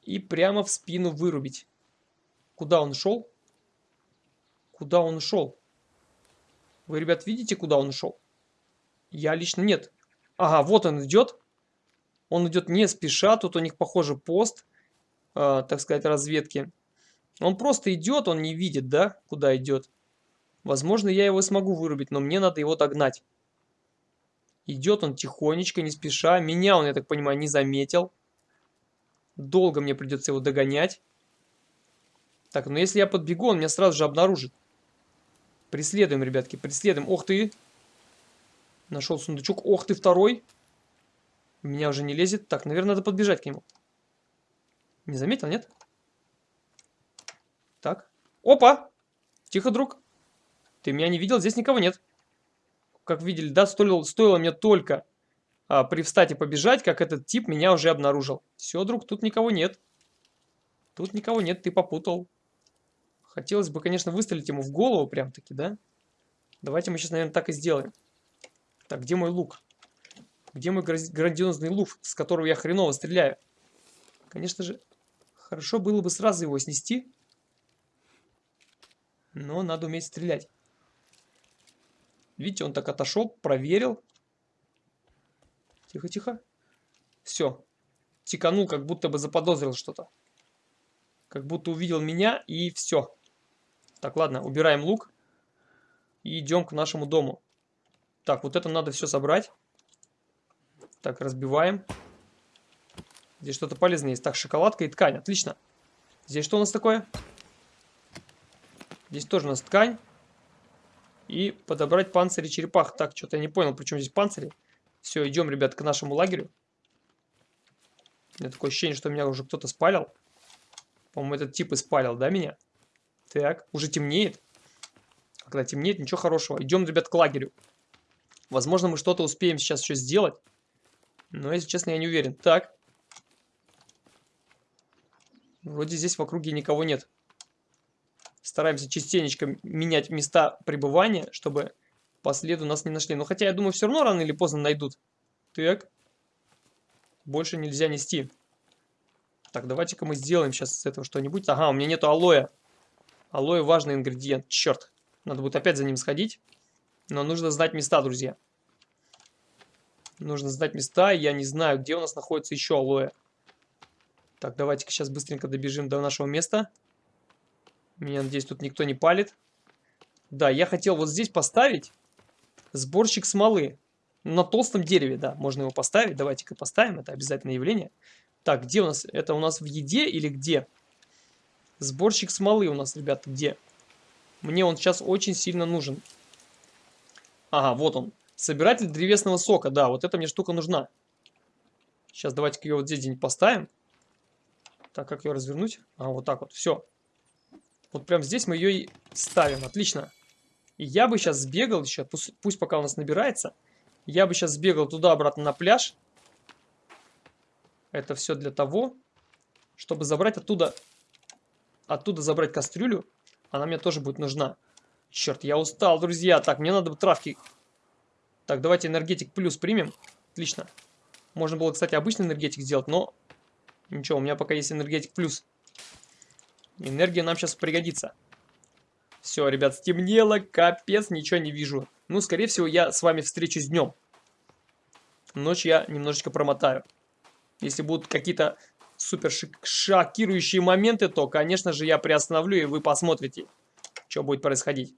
и прямо в спину вырубить. Куда он шел? Куда он шел? Вы, ребят, видите, куда он шел? Я лично нет. Ага, вот он идет. Он идет не спеша. Тут у них, похоже, пост, э, так сказать, разведки. Он просто идет, он не видит, да, куда идет. Возможно, я его смогу вырубить, но мне надо его догнать. Идет он тихонечко, не спеша. Меня он, я так понимаю, не заметил. Долго мне придется его догонять. Так, но если я подбегу, он меня сразу же обнаружит. Преследуем, ребятки, преследуем. Ох ты! Нашел сундучок. Ох ты, второй! Меня уже не лезет. Так, наверное, надо подбежать к нему. Не заметил, нет? Так. Опа! Тихо, друг. Ты меня не видел? Здесь никого нет. Как видели, да, стоило, стоило мне только а, привстать и побежать, как этот тип меня уже обнаружил. Все, друг, тут никого нет. Тут никого нет, ты попутал. Хотелось бы, конечно, выстрелить ему в голову прям-таки, да? Давайте мы сейчас, наверное, так и сделаем. Так, где мой лук? Где мой грандиозный лук, с которого я хреново стреляю? Конечно же, хорошо было бы сразу его снести. Но надо уметь стрелять. Видите, он так отошел, проверил. Тихо-тихо. Все. Тиканул, как будто бы заподозрил что-то. Как будто увидел меня, и все. Так, ладно, убираем лук. И идем к нашему дому. Так, вот это надо все собрать. Так, разбиваем. Здесь что-то полезное есть. Так, шоколадка и ткань. Отлично. Здесь что у нас такое? Здесь тоже у нас ткань. И подобрать панцири черепах. Так, что-то я не понял, причем здесь панцири. Все, идем, ребят, к нашему лагерю. У меня такое ощущение, что меня уже кто-то спалил. По-моему, этот тип испалил, да, меня? Так, уже темнеет. Когда темнеет, ничего хорошего. Идем, ребят, к лагерю. Возможно, мы что-то успеем сейчас еще сделать. Но, если честно, я не уверен. Так. Вроде здесь в округе никого нет. Стараемся частенечко менять места пребывания, чтобы по следу нас не нашли. Но хотя, я думаю, все равно рано или поздно найдут. Так. Больше нельзя нести. Так, давайте-ка мы сделаем сейчас с этого что-нибудь. Ага, у меня нету алоэ. Алоэ важный ингредиент. Черт. Надо будет опять за ним сходить. Но нужно знать места, друзья. Нужно знать места. Я не знаю, где у нас находится еще алоэ. Так, давайте-ка сейчас быстренько добежим до нашего места. Меня, надеюсь, тут никто не палит. Да, я хотел вот здесь поставить сборщик смолы. На толстом дереве, да, можно его поставить. Давайте-ка поставим, это обязательное явление. Так, где у нас? Это у нас в еде или где? Сборщик смолы у нас, ребята, где? Мне он сейчас очень сильно нужен. Ага, вот он. Собиратель древесного сока, да, вот эта мне штука нужна. Сейчас давайте-ка ее вот здесь где-нибудь поставим. Так, как ее развернуть? А, вот так вот, все. Вот прям здесь мы ее и ставим, отлично. И я бы сейчас сбегал еще, пусть, пусть пока у нас набирается. Я бы сейчас сбегал туда-обратно на пляж. Это все для того, чтобы забрать оттуда, оттуда забрать кастрюлю. Она мне тоже будет нужна. Черт, я устал, друзья. Так, мне надо травки. Так, давайте энергетик плюс примем. Отлично. Можно было, кстати, обычный энергетик сделать, но ничего, у меня пока есть энергетик плюс. Энергия нам сейчас пригодится. Все, ребят, стемнело, капец, ничего не вижу. Ну, скорее всего, я с вами встречусь днем. Ночь я немножечко промотаю. Если будут какие-то супер шокирующие моменты, то, конечно же, я приостановлю, и вы посмотрите, что будет происходить.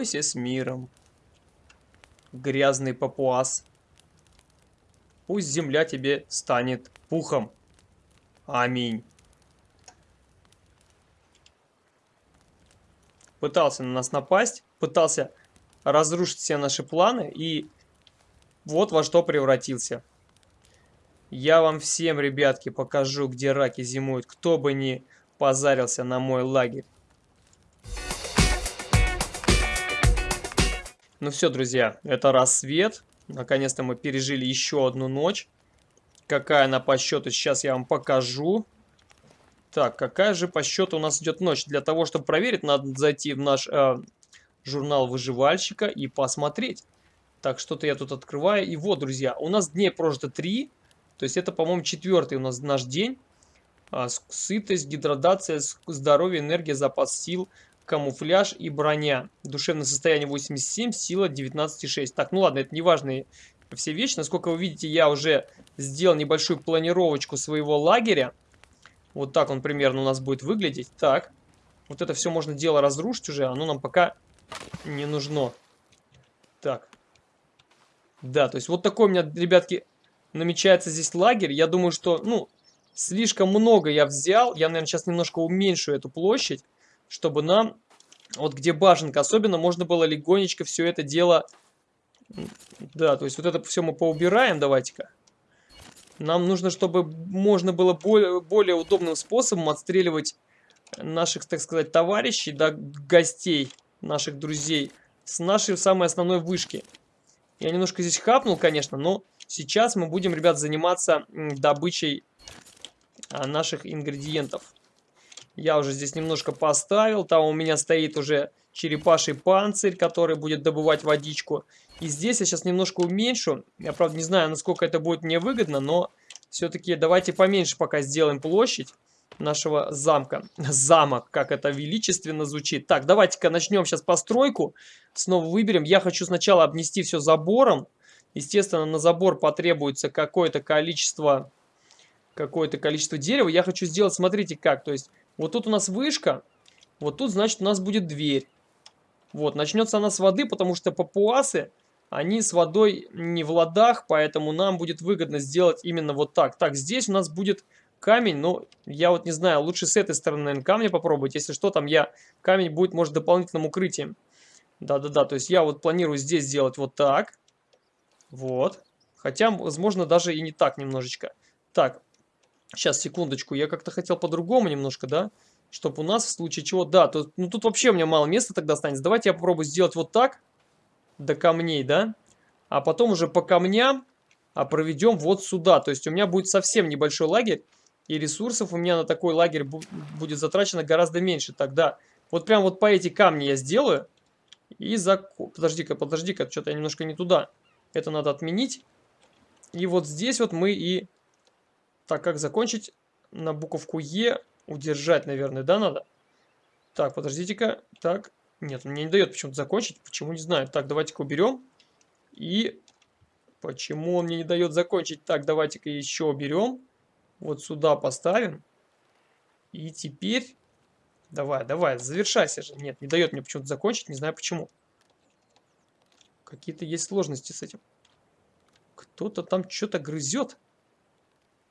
Покойся с миром, грязный папуас. Пусть земля тебе станет пухом. Аминь. Пытался на нас напасть, пытался разрушить все наши планы и вот во что превратился. Я вам всем, ребятки, покажу, где раки зимуют, кто бы ни позарился на мой лагерь. Ну все, друзья, это рассвет. Наконец-то мы пережили еще одну ночь. Какая она по счету, сейчас я вам покажу. Так, какая же по счету у нас идет ночь? Для того, чтобы проверить, надо зайти в наш э, журнал выживальщика и посмотреть. Так, что-то я тут открываю. И вот, друзья, у нас дней прожито 3. То есть это, по-моему, четвертый у нас наш день. А, сытость, гидратация, здоровье, энергия, запас сил, камуфляж и броня. Душевное состояние 87, сила 19,6. Так, ну ладно, это не важные все вещи. Насколько вы видите, я уже сделал небольшую планировочку своего лагеря. Вот так он примерно у нас будет выглядеть. Так, вот это все можно дело разрушить уже, оно нам пока не нужно. Так. Да, то есть вот такой у меня, ребятки, намечается здесь лагерь. Я думаю, что, ну, слишком много я взял. Я, наверное, сейчас немножко уменьшу эту площадь, чтобы нам, вот где башенка особенно, можно было легонечко все это дело... Да, то есть вот это все мы поубираем, давайте-ка. Нам нужно, чтобы можно было более, более удобным способом отстреливать наших, так сказать, товарищей, да, гостей, наших друзей с нашей самой основной вышки. Я немножко здесь хапнул, конечно, но сейчас мы будем, ребят, заниматься добычей а, наших ингредиентов. Я уже здесь немножко поставил. Там у меня стоит уже черепаший панцирь, который будет добывать водичку. И здесь я сейчас немножко уменьшу. Я, правда, не знаю, насколько это будет мне выгодно, но все-таки давайте поменьше пока сделаем площадь нашего замка. Замок, как это величественно звучит. Так, давайте-ка начнем сейчас постройку. Снова выберем. Я хочу сначала обнести все забором. Естественно, на забор потребуется какое-то количество какое-то количество дерева. Я хочу сделать, смотрите как, то есть вот тут у нас вышка, вот тут, значит, у нас будет дверь. Вот, начнется она с воды, потому что папуасы, они с водой не в ладах, поэтому нам будет выгодно сделать именно вот так. Так, здесь у нас будет камень, но я вот не знаю, лучше с этой стороны, наверное, камня попробовать. Если что, там я, камень будет, может, дополнительным укрытием. Да-да-да, то есть я вот планирую здесь сделать вот так. Вот. Хотя, возможно, даже и не так немножечко. Так, сейчас, секундочку, я как-то хотел по-другому немножко, да? Чтобы у нас в случае чего... Да, тут, ну тут вообще у меня мало места тогда останется. Давайте я попробую сделать вот так, до камней, да? А потом уже по камням а проведем вот сюда. То есть у меня будет совсем небольшой лагерь, и ресурсов у меня на такой лагерь будет затрачено гораздо меньше. Тогда вот прям вот по эти камни я сделаю. И за... Подожди-ка, подожди-ка, что-то я немножко не туда. Это надо отменить. И вот здесь вот мы и... Так, как закончить? На буковку Е удержать, наверное, да, надо? Так, подождите-ка. Так, нет, мне не дает почему-то закончить. Почему, не знаю. Так, давайте-ка уберем. И почему он мне не дает закончить? Так, давайте-ка еще уберем. Вот сюда поставим. И теперь... Давай, давай, завершайся же. Нет, не дает мне почему-то закончить, не знаю почему. Какие-то есть сложности с этим. Кто-то там что-то грызет.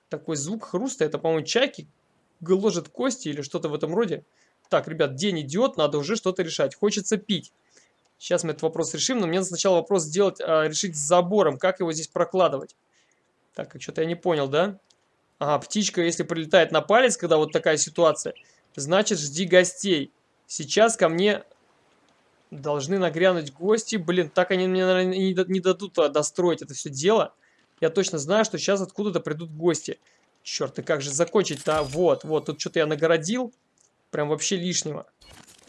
Такой звук хруста. Это, по-моему, чайки гложет кости или что-то в этом роде. Так, ребят, день идет, надо уже что-то решать. Хочется пить. Сейчас мы этот вопрос решим, но мне сначала вопрос сделать, а, решить с забором. Как его здесь прокладывать? Так, а что-то я не понял, да? Ага, птичка, если прилетает на палец, когда вот такая ситуация, значит, жди гостей. Сейчас ко мне должны нагрянуть гости. Блин, так они мне, наверное, не дадут а, достроить это все дело. Я точно знаю, что сейчас откуда-то придут гости. Черт, и как же закончить-то? Вот, вот, тут что-то я нагородил. Прям вообще лишнего.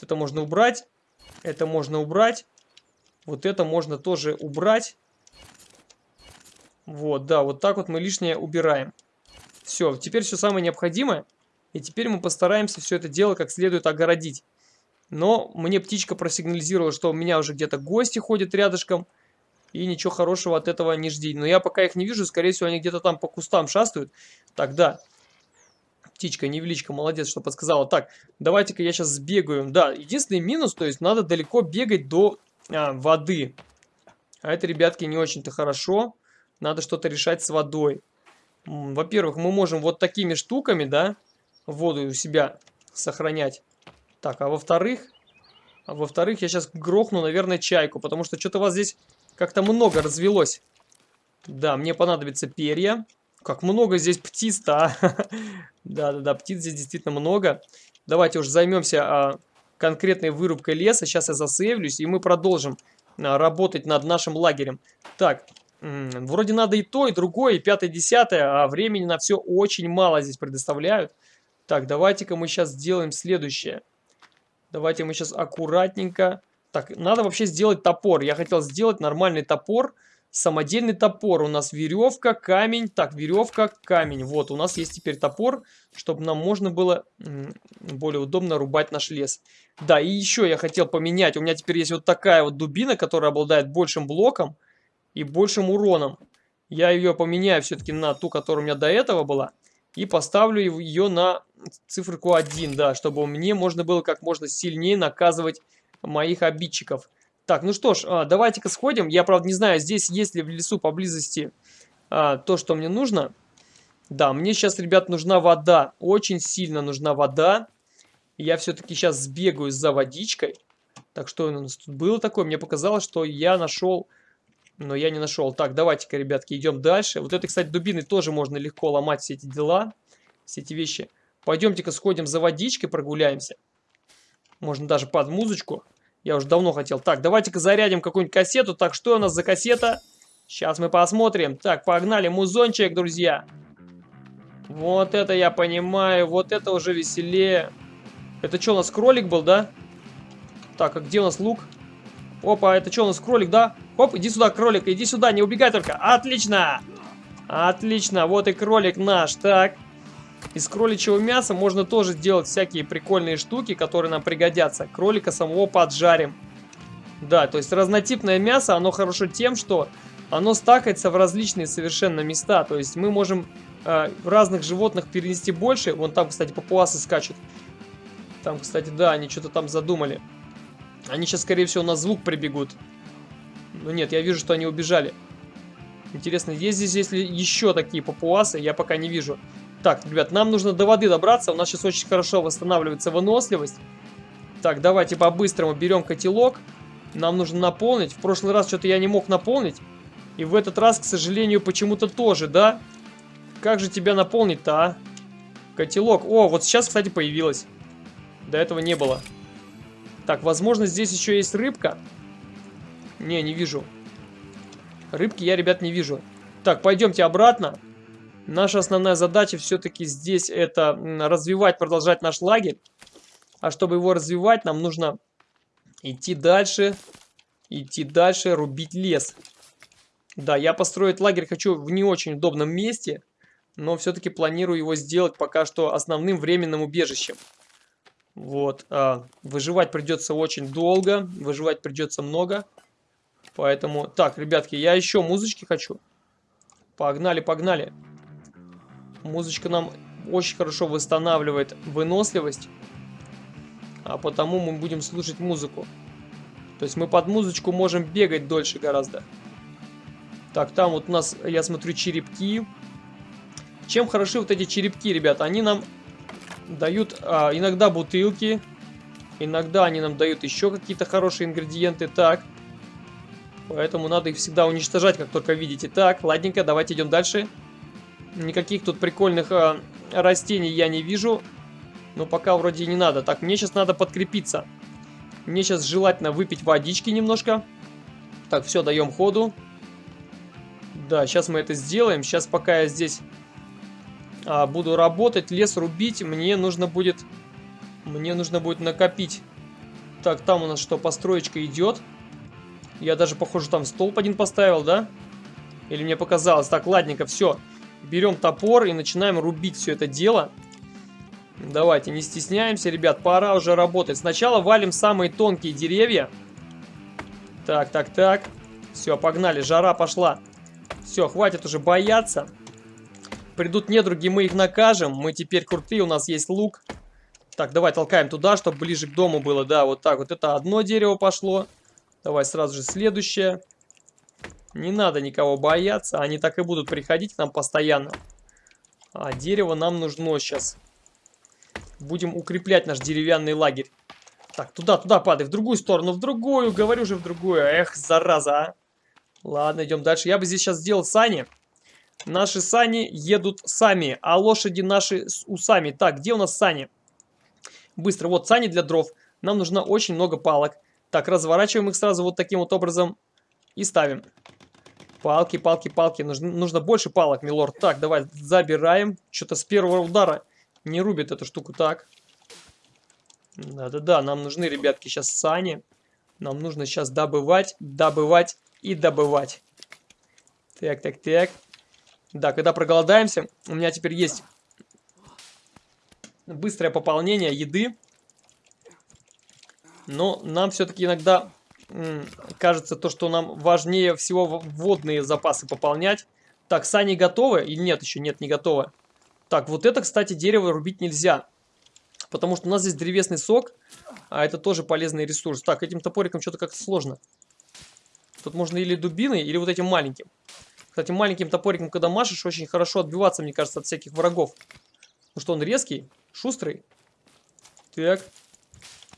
Это можно убрать. Это можно убрать. Вот это можно тоже убрать. Вот, да, вот так вот мы лишнее убираем. Все, теперь все самое необходимое. И теперь мы постараемся все это дело как следует огородить. Но мне птичка просигнализировала, что у меня уже где-то гости ходят рядышком. И ничего хорошего от этого не жди. Но я пока их не вижу, скорее всего, они где-то там по кустам шастают. Тогда птичка, невеличка, молодец, что подсказала. Так, давайте-ка я сейчас сбегаю. Да, единственный минус, то есть надо далеко бегать до а, воды. А это, ребятки, не очень-то хорошо. Надо что-то решать с водой. Во-первых, мы можем вот такими штуками, да, воду у себя сохранять. Так, а во-вторых, а во-вторых, я сейчас грохну, наверное, чайку, потому что что-то у вас здесь как-то много развелось. Да, мне понадобится перья. Как много здесь птиц-то, а? Да-да-да, птиц здесь действительно много. Давайте уж займемся а, конкретной вырубкой леса. Сейчас я засейвлюсь, и мы продолжим а, работать над нашим лагерем. Так, вроде надо и то, и другое, и пятое, десятое, а времени на все очень мало здесь предоставляют. Так, давайте-ка мы сейчас сделаем следующее. Давайте мы сейчас аккуратненько... Так, надо вообще сделать топор. Я хотел сделать нормальный топор. Самодельный топор. У нас веревка, камень. Так, веревка, камень. Вот, у нас есть теперь топор, чтобы нам можно было более удобно рубать наш лес. Да, и еще я хотел поменять. У меня теперь есть вот такая вот дубина, которая обладает большим блоком и большим уроном. Я ее поменяю все-таки на ту, которая у меня до этого была. И поставлю ее на циферку 1, да, чтобы мне можно было как можно сильнее наказывать моих обидчиков. Так, ну что ж, а, давайте-ка сходим. Я, правда, не знаю, здесь есть ли в лесу поблизости а, то, что мне нужно. Да, мне сейчас, ребят, нужна вода. Очень сильно нужна вода. Я все-таки сейчас сбегаю за водичкой. Так, что у нас тут было такое? Мне показалось, что я нашел... Но я не нашел. Так, давайте-ка, ребятки, идем дальше. Вот это, кстати, дубины тоже можно легко ломать все эти дела. Все эти вещи. Пойдемте-ка сходим за водичкой, прогуляемся. Можно даже под музычку. Я уже давно хотел. Так, давайте-ка зарядим какую-нибудь кассету. Так, что у нас за кассета? Сейчас мы посмотрим. Так, погнали, музончик, друзья. Вот это я понимаю. Вот это уже веселее. Это что, у нас кролик был, да? Так, а где у нас лук? Опа, это что, у нас кролик, да? Хоп, иди сюда, кролик, иди сюда, не убегай только. Отлично! Отлично, вот и кролик наш. Так, из кроличьего мяса можно тоже делать всякие прикольные штуки, которые нам пригодятся. Кролика самого поджарим. Да, то есть разнотипное мясо, оно хорошо тем, что оно стакается в различные совершенно места. То есть мы можем э, разных животных перенести больше. Вон там, кстати, папуасы скачут. Там, кстати, да, они что-то там задумали. Они сейчас, скорее всего, на звук прибегут. Но нет, я вижу, что они убежали. Интересно, есть здесь есть ли еще такие папуасы? Я пока не вижу. Так, ребят, нам нужно до воды добраться. У нас сейчас очень хорошо восстанавливается выносливость. Так, давайте по-быстрому берем котелок. Нам нужно наполнить. В прошлый раз что-то я не мог наполнить. И в этот раз, к сожалению, почему-то тоже, да? Как же тебя наполнить-то, а? Котелок. О, вот сейчас, кстати, появилось. До этого не было. Так, возможно, здесь еще есть рыбка. Не, не вижу. Рыбки я, ребят, не вижу. Так, пойдемте обратно. Наша основная задача все-таки здесь это развивать, продолжать наш лагерь. А чтобы его развивать, нам нужно идти дальше, идти дальше, рубить лес. Да, я построить лагерь хочу в не очень удобном месте, но все-таки планирую его сделать пока что основным временным убежищем. Вот, а, выживать придется очень долго, выживать придется много. Поэтому, так, ребятки, я еще музычки хочу. Погнали, погнали. Музычка нам очень хорошо восстанавливает выносливость. А потому мы будем слушать музыку. То есть мы под музычку можем бегать дольше гораздо. Так, там вот у нас, я смотрю, черепки. Чем хороши вот эти черепки, ребята? Они нам дают а, иногда бутылки. Иногда они нам дают еще какие-то хорошие ингредиенты. Так. Поэтому надо их всегда уничтожать, как только видите. Так, ладненько, давайте идем дальше. Дальше. Никаких тут прикольных э, растений я не вижу. Но пока вроде не надо. Так, мне сейчас надо подкрепиться. Мне сейчас желательно выпить водички немножко. Так, все, даем ходу. Да, сейчас мы это сделаем. Сейчас пока я здесь а, буду работать, лес рубить, мне нужно будет... Мне нужно будет накопить. Так, там у нас что, построечка идет. Я даже, похоже, там столб один поставил, да? Или мне показалось? Так, ладненько, все. Берем топор и начинаем рубить все это дело. Давайте, не стесняемся, ребят, пора уже работать. Сначала валим самые тонкие деревья. Так, так, так. Все, погнали, жара пошла. Все, хватит уже бояться. Придут недруги, мы их накажем. Мы теперь крутые, у нас есть лук. Так, давай толкаем туда, чтобы ближе к дому было. Да, вот так вот. Это одно дерево пошло. Давай сразу же следующее. Не надо никого бояться, они так и будут приходить к нам постоянно. А дерево нам нужно сейчас. Будем укреплять наш деревянный лагерь. Так, туда, туда падай, в другую сторону, в другую, говорю же в другую. Эх, зараза, а. Ладно, идем дальше. Я бы здесь сейчас сделал сани. Наши сани едут сами, а лошади наши с усами. Так, где у нас сани? Быстро, вот сани для дров. Нам нужно очень много палок. Так, разворачиваем их сразу вот таким вот образом и ставим. Палки, палки, палки. Нужно, нужно больше палок, милорд. Так, давай, забираем. Что-то с первого удара не рубит эту штуку. Так. Да-да-да, нам нужны, ребятки, сейчас сани. Нам нужно сейчас добывать, добывать и добывать. Так, так, так. Да, когда проголодаемся, у меня теперь есть быстрое пополнение еды. Но нам все-таки иногда кажется то, что нам важнее всего водные запасы пополнять. Так, сани готовы или нет еще? Нет, не готовы. Так, вот это, кстати, дерево рубить нельзя. Потому что у нас здесь древесный сок, а это тоже полезный ресурс. Так, этим топориком что-то как-то сложно. Тут можно или дубиной, или вот этим маленьким. Кстати, маленьким топориком, когда машешь, очень хорошо отбиваться, мне кажется, от всяких врагов. Потому что он резкий, шустрый. Так.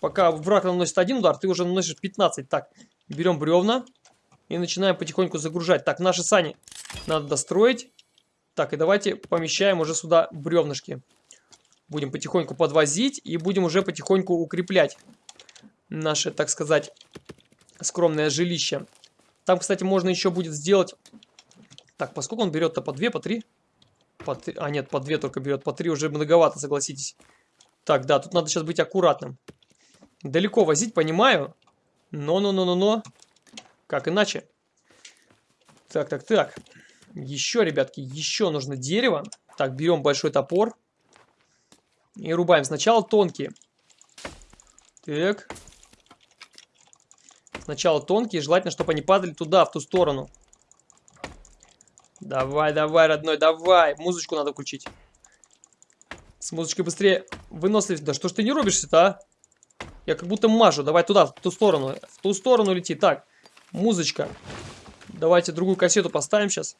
Пока враг наносит один удар, ты уже наносишь 15. Так, берем бревна и начинаем потихоньку загружать. Так, наши сани надо достроить. Так, и давайте помещаем уже сюда бревнышки. Будем потихоньку подвозить и будем уже потихоньку укреплять наше, так сказать, скромное жилище. Там, кстати, можно еще будет сделать... Так, поскольку он берет-то по 2, по 3? По 3... А, нет, по 2 только берет. По 3 уже многовато, согласитесь. Так, да, тут надо сейчас быть аккуратным. Далеко возить, понимаю. Но-но-но-но-но. Как иначе? Так, так, так. Еще, ребятки, еще нужно дерево. Так, берем большой топор. И рубаем. Сначала тонкие. Так. Сначала тонкие. Желательно, чтобы они падали туда, в ту сторону. Давай, давай, родной, давай. Музычку надо включить. С музычкой быстрее выносливость. Да что ж ты не рубишься-то, а? Я как будто мажу. Давай туда, в ту сторону. В ту сторону лети. Так, музычка. Давайте другую кассету поставим сейчас.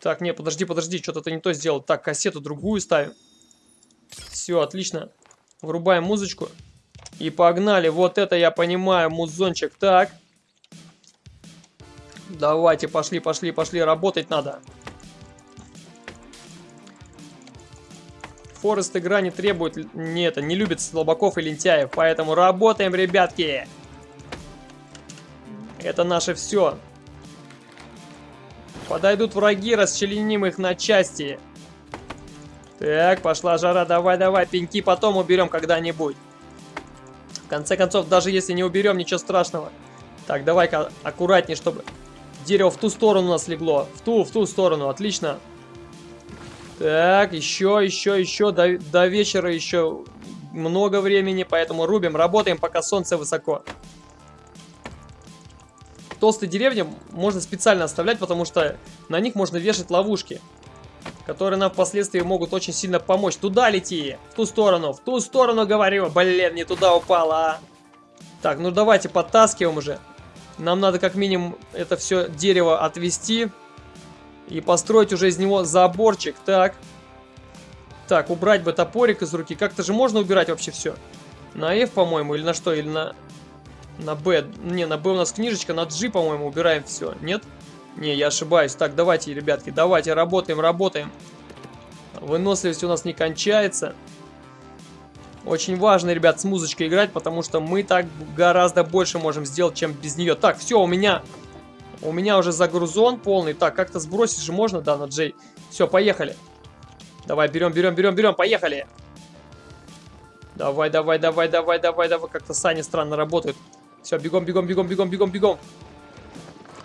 Так, не, подожди, подожди, что-то ты не то сделал. Так, кассету другую ставим. Все, отлично. Врубаем музычку. И погнали. Вот это я понимаю, музончик. Так. Давайте, пошли, пошли, пошли. Работать надо. Форест игра не требует... Не это, не любит слабаков и лентяев. Поэтому работаем, ребятки. Это наше все. Подойдут враги, расчленим их на части. Так, пошла жара, давай-давай, пеньки потом уберем когда-нибудь. В конце концов, даже если не уберем, ничего страшного. Так, давай-ка аккуратнее, чтобы дерево в ту сторону у нас легло. В ту, в ту сторону, отлично. Так, еще, еще, еще, до, до вечера еще много времени, поэтому рубим, работаем, пока солнце высоко. Толстые деревни можно специально оставлять, потому что на них можно вешать ловушки которые нам впоследствии могут очень сильно помочь. Туда лети, в ту сторону, в ту сторону говорю. Блин, не туда упала, а. Так, ну давайте подтаскиваем уже. Нам надо как минимум это все дерево отвести и построить уже из него заборчик. Так. Так, убрать бы топорик из руки. Как-то же можно убирать вообще все. На F, по-моему, или на что? Или на... На B. Не, на B у нас книжечка, на G, по-моему, убираем все. Нет? Не, я ошибаюсь. Так, давайте, ребятки, давайте, работаем, работаем. Выносливость у нас не кончается. Очень важно, ребят, с музычкой играть, потому что мы так гораздо больше можем сделать, чем без нее. Так, все, у меня... У меня уже загрузон полный. Так, как-то сбросить же можно, да, на Джей. Все, поехали. Давай, берем, берем, берем, берем, поехали. Давай, давай, давай, давай, давай, давай. Как-то сани странно работают. Все, бегом, бегом, бегом, бегом, бегом, бегом.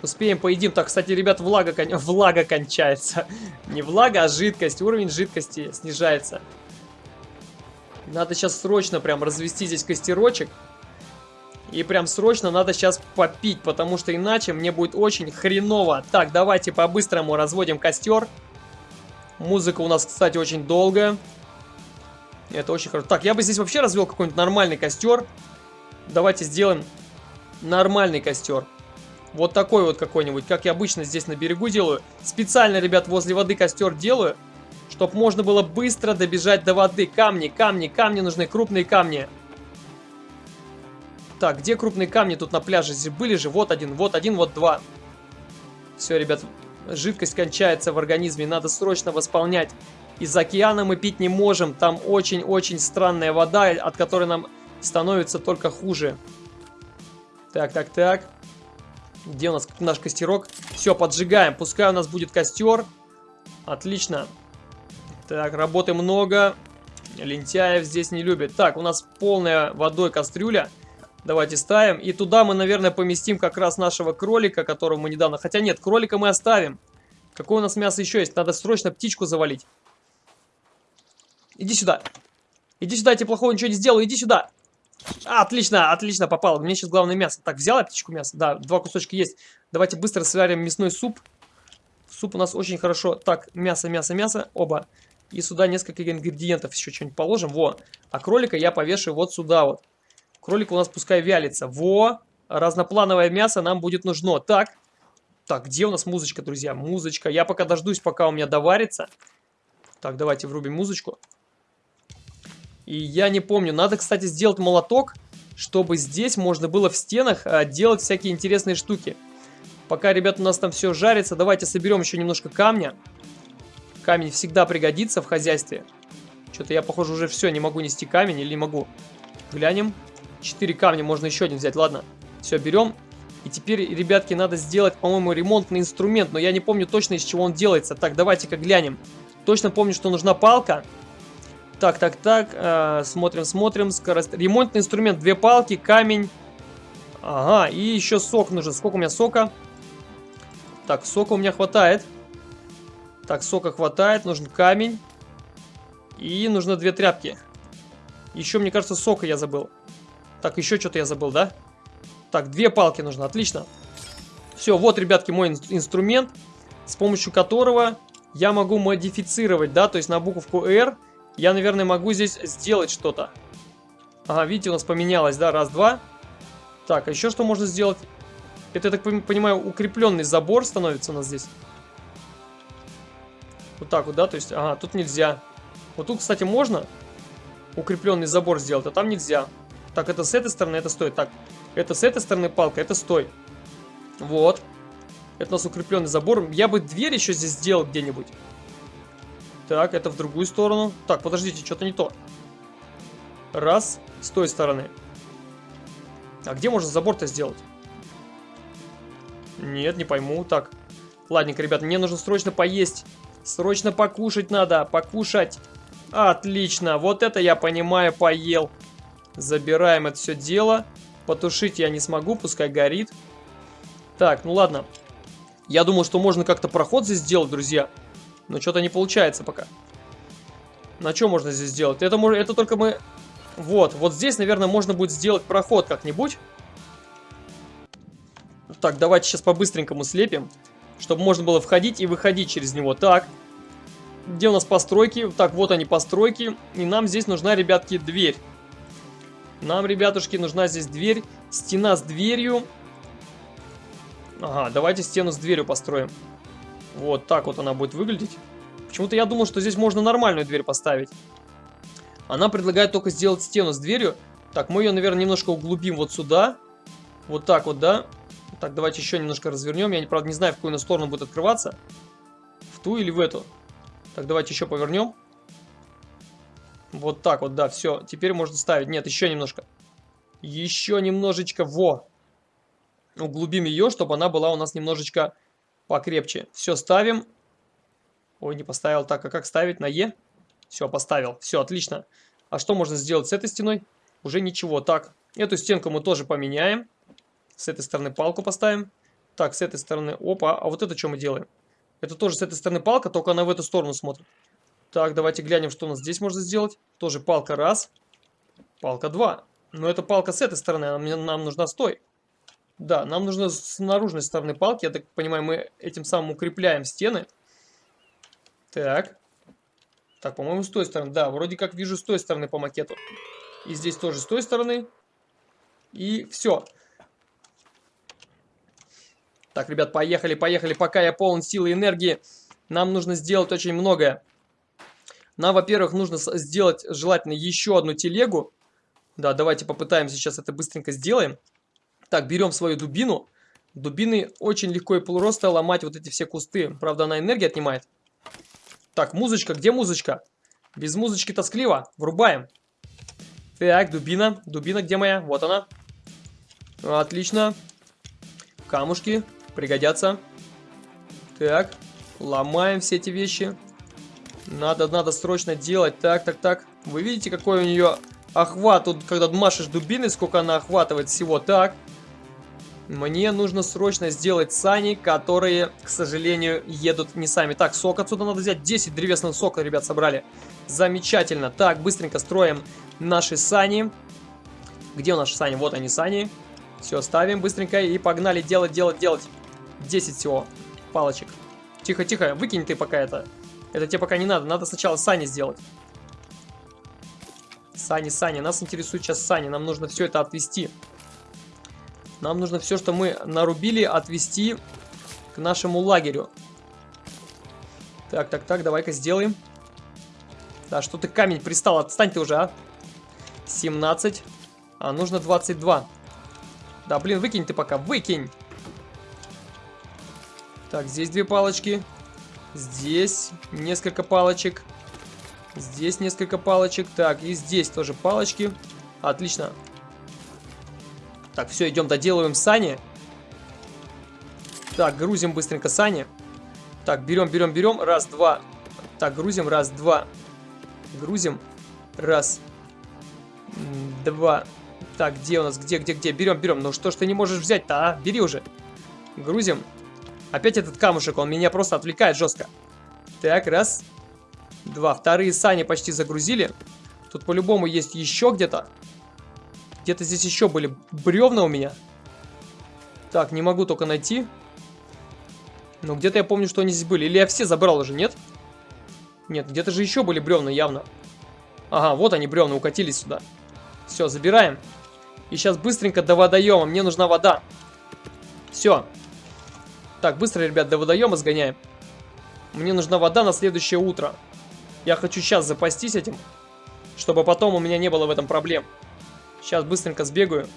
Успеем, поедим. Так, кстати, ребят, влага, кон... влага кончается. Не влага, а жидкость. Уровень жидкости снижается. Надо сейчас срочно прям развести здесь костерочек. И прям срочно надо сейчас попить, потому что иначе мне будет очень хреново. Так, давайте по-быстрому разводим костер. Музыка у нас, кстати, очень долгая. Это очень хорошо. Так, я бы здесь вообще развел какой-нибудь нормальный костер. Давайте сделаем нормальный костер. Вот такой вот какой-нибудь, как я обычно здесь на берегу делаю. Специально, ребят, возле воды костер делаю, чтобы можно было быстро добежать до воды. Камни, камни, камни нужны, крупные камни. Так, где крупные камни тут на пляже? Были же, вот один, вот один, вот два. Все, ребят, жидкость кончается в организме, надо срочно восполнять. Из океана мы пить не можем, там очень-очень странная вода, от которой нам становится только хуже. Так, так, так. Где у нас наш костерок? Все, поджигаем. Пускай у нас будет костер. Отлично. Так, работы много. Лентяев здесь не любят. Так, у нас полная водой кастрюля. Давайте ставим. И туда мы, наверное, поместим как раз нашего кролика, которого мы недавно... Хотя нет, кролика мы оставим. Какое у нас мясо еще есть? Надо срочно птичку завалить. Иди сюда. Иди сюда, я тебе плохого ничего не сделаю. Иди сюда. А, отлично, отлично попал. Мне сейчас главное мясо. Так, взяла птичку мясо? Да, два кусочка есть. Давайте быстро сварим мясной суп. Суп у нас очень хорошо. Так, мясо, мясо, мясо. Оба. И сюда несколько ингредиентов еще что-нибудь положим. Во. А кролика я повешу вот сюда вот. Кролик у нас пускай вялится. Во. Разноплановое мясо нам будет нужно. Так. Так, где у нас музычка, друзья? Музычка. Я пока дождусь, пока у меня доварится. Так, давайте врубим музычку. И я не помню. Надо, кстати, сделать молоток, чтобы здесь можно было в стенах а, делать всякие интересные штуки. Пока, ребят, у нас там все жарится, давайте соберем еще немножко камня. Камень всегда пригодится в хозяйстве. Что-то я, похоже, уже все, не могу нести камень или не могу. Глянем. Четыре камня, можно еще один взять, ладно. Все, берем. И теперь, ребятки, надо сделать, по-моему, ремонтный инструмент, но я не помню точно, из чего он делается. Так, давайте-ка глянем. Точно помню, что нужна палка. Так, так, так. Э, смотрим, смотрим. Скорость. Ремонтный инструмент. Две палки, камень. Ага, и еще сок нужен. Сколько у меня сока? Так, сока у меня хватает. Так, сока хватает. Нужен камень. И нужно две тряпки. Еще, мне кажется, сока я забыл. Так, еще что-то я забыл, да? Так, две палки нужно. Отлично. Все, вот, ребятки, мой инструмент, с помощью которого я могу модифицировать, да, то есть на буковку R я, наверное, могу здесь сделать что-то. Ага, видите, у нас поменялось, да, раз, два. Так, а еще что можно сделать? Это, я так понимаю, укрепленный забор становится у нас здесь. Вот так вот, да, то есть, ага, тут нельзя. Вот тут, кстати, можно укрепленный забор сделать, а там нельзя. Так, это с этой стороны, это стой. Так, это с этой стороны палка, это стой. Вот. Это у нас укрепленный забор. Я бы дверь еще здесь сделал где-нибудь. Так, это в другую сторону. Так, подождите, что-то не то. Раз, с той стороны. А где можно забор-то сделать? Нет, не пойму. Так, ладненько, ребят, мне нужно срочно поесть. Срочно покушать надо, покушать. Отлично, вот это я понимаю, поел. Забираем это все дело. Потушить я не смогу, пускай горит. Так, ну ладно. Я думал, что можно как-то проход здесь сделать, друзья. Но что-то не получается пока. На что можно здесь сделать? Это, это только мы... Вот, вот здесь, наверное, можно будет сделать проход как-нибудь. Так, давайте сейчас по-быстренькому слепим. Чтобы можно было входить и выходить через него. Так, где у нас постройки? Так, вот они постройки. И нам здесь нужна, ребятки, дверь. Нам, ребятушки, нужна здесь дверь. Стена с дверью. Ага, давайте стену с дверью построим. Вот так вот она будет выглядеть. Почему-то я думал, что здесь можно нормальную дверь поставить. Она предлагает только сделать стену с дверью. Так, мы ее, наверное, немножко углубим вот сюда. Вот так вот, да? Так, давайте еще немножко развернем. Я, правда, не знаю, в какую сторону будет открываться. В ту или в эту. Так, давайте еще повернем. Вот так вот, да, все. Теперь можно ставить. Нет, еще немножко. Еще немножечко. Во! Углубим ее, чтобы она была у нас немножечко покрепче. Все, ставим. Ой, не поставил. Так, а как ставить? На Е? Все, поставил. Все, отлично. А что можно сделать с этой стеной? Уже ничего. Так, эту стенку мы тоже поменяем. С этой стороны палку поставим. Так, с этой стороны... Опа, а вот это что мы делаем? Это тоже с этой стороны палка, только она в эту сторону смотрит. Так, давайте глянем, что у нас здесь можно сделать. Тоже палка раз. Палка два. Но это палка с этой стороны, нам, нам нужна стой. Да, нам нужно с наружной стороны палки. Я так понимаю, мы этим самым укрепляем стены. Так. Так, по-моему, с той стороны. Да, вроде как вижу с той стороны по макету. И здесь тоже с той стороны. И все. Так, ребят, поехали, поехали. Пока я полон силы и энергии, нам нужно сделать очень многое. Нам, во-первых, нужно сделать желательно еще одну телегу. Да, давайте попытаемся сейчас это быстренько сделаем. Так, берем свою дубину. Дубины очень легко и полуроста ломать вот эти все кусты. Правда, она энергию отнимает. Так, музычка, где музычка? Без музычки тоскливо. Врубаем. Так, дубина. Дубина где моя? Вот она. Отлично. Камушки пригодятся. Так, ломаем все эти вещи. Надо, надо срочно делать. Так, так, так. Вы видите, какой у нее охват? Тут, когда машешь дубиной, сколько она охватывает всего. Так. Мне нужно срочно сделать сани, которые, к сожалению, едут не сами. Так, сок отсюда надо взять. 10 древесного сока, ребят, собрали. Замечательно. Так, быстренько строим наши сани. Где у наши сани? Вот они, сани. Все, ставим быстренько и погнали делать, делать, делать. 10 всего палочек. Тихо, тихо, выкинь ты пока это. Это тебе пока не надо. Надо сначала сани сделать. Сани, сани. Нас интересует сейчас сани. Нам нужно все это отвести. Нам нужно все, что мы нарубили, отвести к нашему лагерю. Так, так, так, давай-ка сделаем. Да, что ты камень пристал? Отстань ты уже, а. 17. А, нужно 22. Да, блин, выкинь ты пока, выкинь. Так, здесь две палочки. Здесь несколько палочек. Здесь несколько палочек. Так, и здесь тоже палочки. Отлично. Так, все, идем доделываем сани. Так, грузим быстренько сани. Так, берем, берем, берем. Раз, два. Так, грузим. Раз, два. Грузим. Раз. Два. Так, где у нас? Где, где, где? Берем, берем. Ну что ж ты не можешь взять-то, а? Бери уже. Грузим. Опять этот камушек, он меня просто отвлекает жестко. Так, раз. Два. Вторые сани почти загрузили. Тут по-любому есть еще где-то. Где-то здесь еще были бревна у меня. Так, не могу только найти. Но где-то я помню, что они здесь были. Или я все забрал уже, нет? Нет, где-то же еще были бревна явно. Ага, вот они бревна укатились сюда. Все, забираем. И сейчас быстренько до водоема. Мне нужна вода. Все. Так, быстро, ребят, до водоема сгоняем. Мне нужна вода на следующее утро. Я хочу сейчас запастись этим, чтобы потом у меня не было в этом проблем. Сейчас быстренько сбегаю.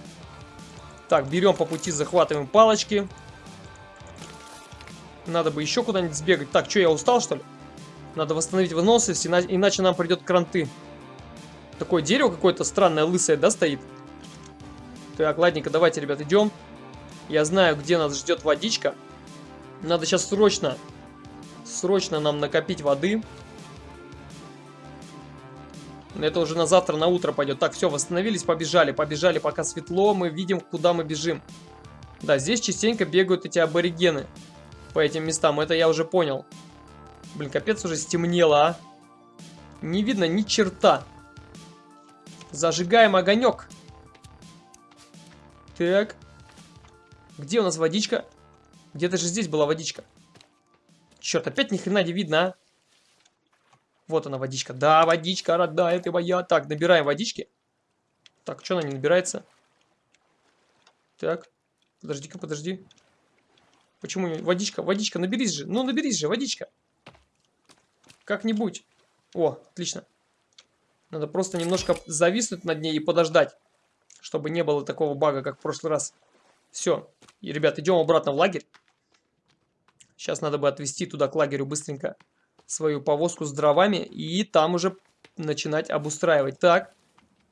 Так, берем по пути, захватываем палочки. Надо бы еще куда-нибудь сбегать. Так, что, я устал, что ли? Надо восстановить выносливость, иначе нам придет кранты. Такое дерево какое-то странное, лысое, да, стоит? Так, ладненько, давайте, ребят, идем. Я знаю, где нас ждет водичка. Надо сейчас срочно, срочно нам накопить воды. Это уже на завтра, на утро пойдет. Так, все, восстановились, побежали. Побежали, пока светло, мы видим, куда мы бежим. Да, здесь частенько бегают эти аборигены по этим местам. Это я уже понял. Блин, капец уже стемнело, а. Не видно ни черта. Зажигаем огонек. Так. Где у нас водичка? Где-то же здесь была водичка. Черт, опять ни хрена не видно, а. Вот она, водичка. Да, водичка, родная ты моя. Так, набираем водички. Так, что она не набирается? Так, подожди-ка, подожди. Почему водичка? Водичка, наберись же. Ну, наберись же, водичка. Как-нибудь. О, отлично. Надо просто немножко зависнуть над ней и подождать. Чтобы не было такого бага, как в прошлый раз. Все. И, ребят, идем обратно в лагерь. Сейчас надо бы отвезти туда к лагерю быстренько свою повозку с дровами и там уже начинать обустраивать. Так,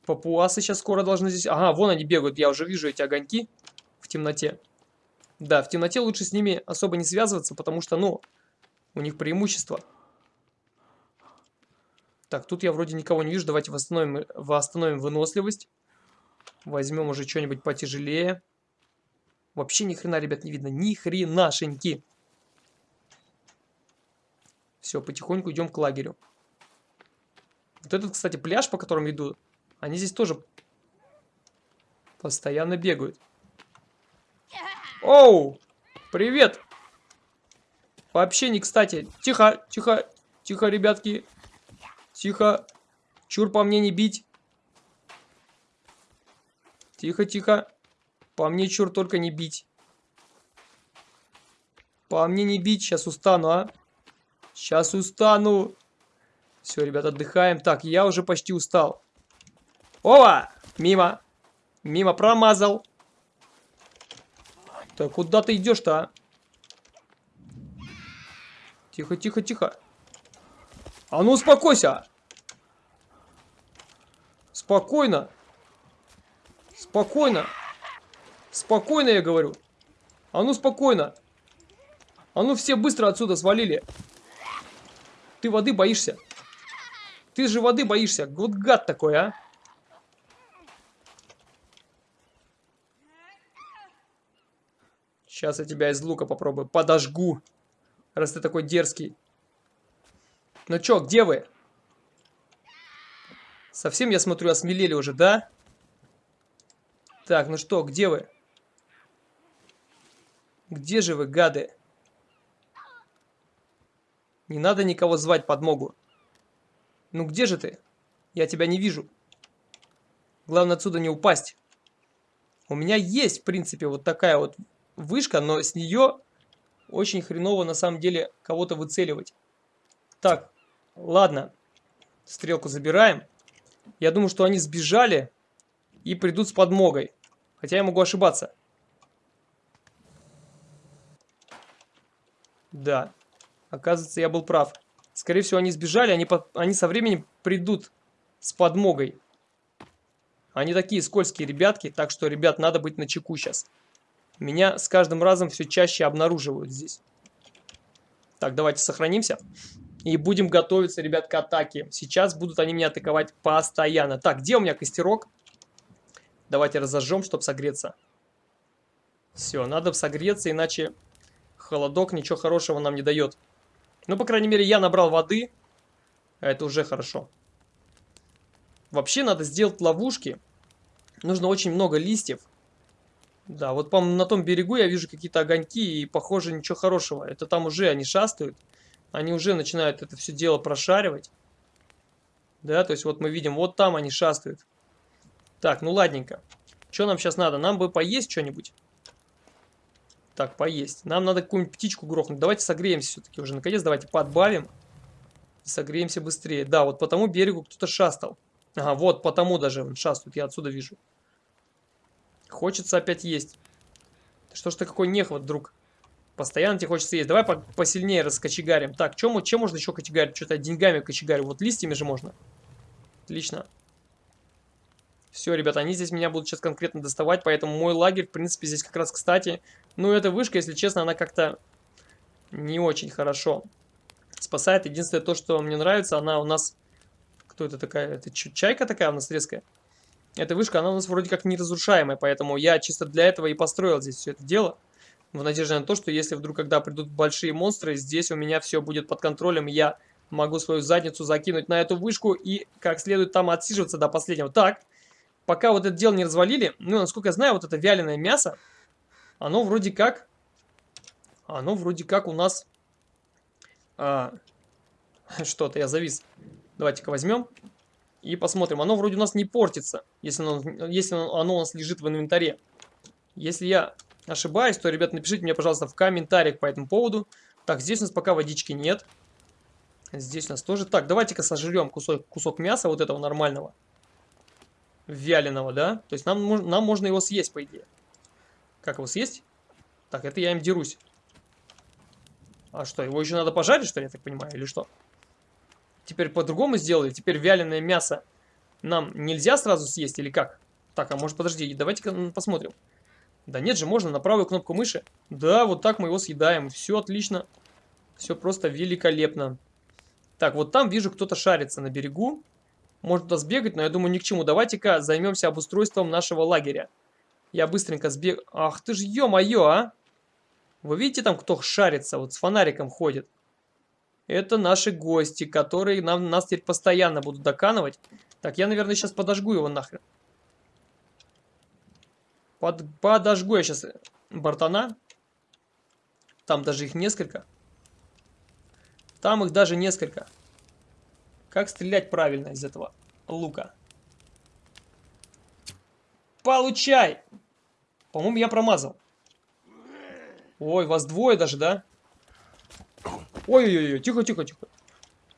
папуасы сейчас скоро должны здесь... Ага, вон они бегают, я уже вижу эти огоньки в темноте. Да, в темноте лучше с ними особо не связываться, потому что, ну, у них преимущество. Так, тут я вроде никого не вижу. Давайте восстановим, восстановим выносливость. Возьмем уже что-нибудь потяжелее. Вообще ни хрена, ребят, не видно. Ни хренашеньки. Все, потихоньку идем к лагерю. Вот этот, кстати, пляж, по которому иду, они здесь тоже постоянно бегают. Оу! Привет! Вообще не кстати. Тихо, тихо, тихо, ребятки. Тихо. Чур по мне не бить. Тихо, тихо. По мне чур только не бить. По мне не бить, сейчас устану, а. Сейчас устану. Все, ребят, отдыхаем. Так, я уже почти устал. Ова! Мимо. Мимо промазал. Так, куда ты идешь-то, а? Тихо, тихо, тихо. А ну, успокойся. Спокойно. Спокойно. Спокойно, я говорю. А ну, спокойно. А ну, все быстро отсюда свалили. Ты воды боишься. Ты же воды боишься. Вот гад такой, а. Сейчас я тебя из лука попробую. Подожгу. Раз ты такой дерзкий. Ну чё, где вы? Совсем, я смотрю, осмелели уже, да? Так, ну что, где вы? Где же вы, гады? Не надо никого звать подмогу. Ну где же ты? Я тебя не вижу. Главное отсюда не упасть. У меня есть, в принципе, вот такая вот вышка, но с нее очень хреново на самом деле кого-то выцеливать. Так, ладно. Стрелку забираем. Я думаю, что они сбежали и придут с подмогой. Хотя я могу ошибаться. Да. Оказывается, я был прав. Скорее всего, они сбежали, они, по... они со временем придут с подмогой. Они такие скользкие ребятки, так что, ребят, надо быть начеку сейчас. Меня с каждым разом все чаще обнаруживают здесь. Так, давайте сохранимся. И будем готовиться, ребят, к атаке. Сейчас будут они меня атаковать постоянно. Так, где у меня костерок? Давайте разожжем, чтобы согреться. Все, надо согреться, иначе холодок ничего хорошего нам не дает. Ну, по крайней мере, я набрал воды. Это уже хорошо. Вообще надо сделать ловушки. Нужно очень много листьев. Да, вот по на том берегу я вижу какие-то огоньки, и похоже ничего хорошего. Это там уже они шастают. Они уже начинают это все дело прошаривать. Да, то есть вот мы видим, вот там они шастают. Так, ну ладненько. Что нам сейчас надо? Нам бы поесть что-нибудь. Так, поесть. Нам надо какую-нибудь птичку грохнуть. Давайте согреемся все-таки уже. Наконец, давайте подбавим. Согреемся быстрее. Да, вот по тому берегу кто-то шастал. Ага, вот по тому даже он шастает. Я отсюда вижу. Хочется опять есть. Что ж ты какой нехват, друг? Постоянно тебе хочется есть. Давай по посильнее раскочегарим. Так, чем, чем можно еще кочегарить? Что-то деньгами кочегарю. Вот листьями же можно. Отлично. Все, ребята, они здесь меня будут сейчас конкретно доставать, поэтому мой лагерь, в принципе, здесь как раз кстати. Ну, эта вышка, если честно, она как-то не очень хорошо спасает. Единственное то, что мне нравится, она у нас... Кто это такая? Это чайка такая у нас резкая? Эта вышка, она у нас вроде как неразрушаемая, поэтому я чисто для этого и построил здесь все это дело. В надежде на то, что если вдруг, когда придут большие монстры, здесь у меня все будет под контролем, я могу свою задницу закинуть на эту вышку и как следует там отсиживаться до последнего. Так, пока вот это дело не развалили, ну, насколько я знаю, вот это вяленое мясо, оно вроде как, оно вроде как у нас, а, что-то, я завис. Давайте-ка возьмем и посмотрим. Оно вроде у нас не портится, если оно, если оно у нас лежит в инвентаре. Если я ошибаюсь, то, ребят, напишите мне, пожалуйста, в комментариях по этому поводу. Так, здесь у нас пока водички нет. Здесь у нас тоже. Так, давайте-ка сожрем кусок, кусок мяса вот этого нормального. Вяленого, да? То есть нам, нам можно его съесть, по идее. Как его съесть? Так, это я им дерусь. А что, его еще надо пожарить, что ли, я так понимаю, или что? Теперь по-другому сделали? Теперь вяленое мясо нам нельзя сразу съесть или как? Так, а может подожди, давайте-ка посмотрим. Да нет же, можно на правую кнопку мыши. Да, вот так мы его съедаем. Все отлично. Все просто великолепно. Так, вот там вижу, кто-то шарится на берегу. Может туда сбегать, но я думаю ни к чему. Давайте-ка займемся обустройством нашего лагеря. Я быстренько сбег... Ах ты ж, ё-моё, а! Вы видите там, кто шарится, вот с фонариком ходит? Это наши гости, которые нам, нас теперь постоянно будут доканывать. Так, я, наверное, сейчас подожгу его нахрен. Под, подожгу я сейчас бортана. Там даже их несколько. Там их даже несколько. Как стрелять правильно из этого лука? Получай! По-моему, я промазал. Ой, вас двое даже, да? Ой-ой-ой, тихо-тихо-тихо.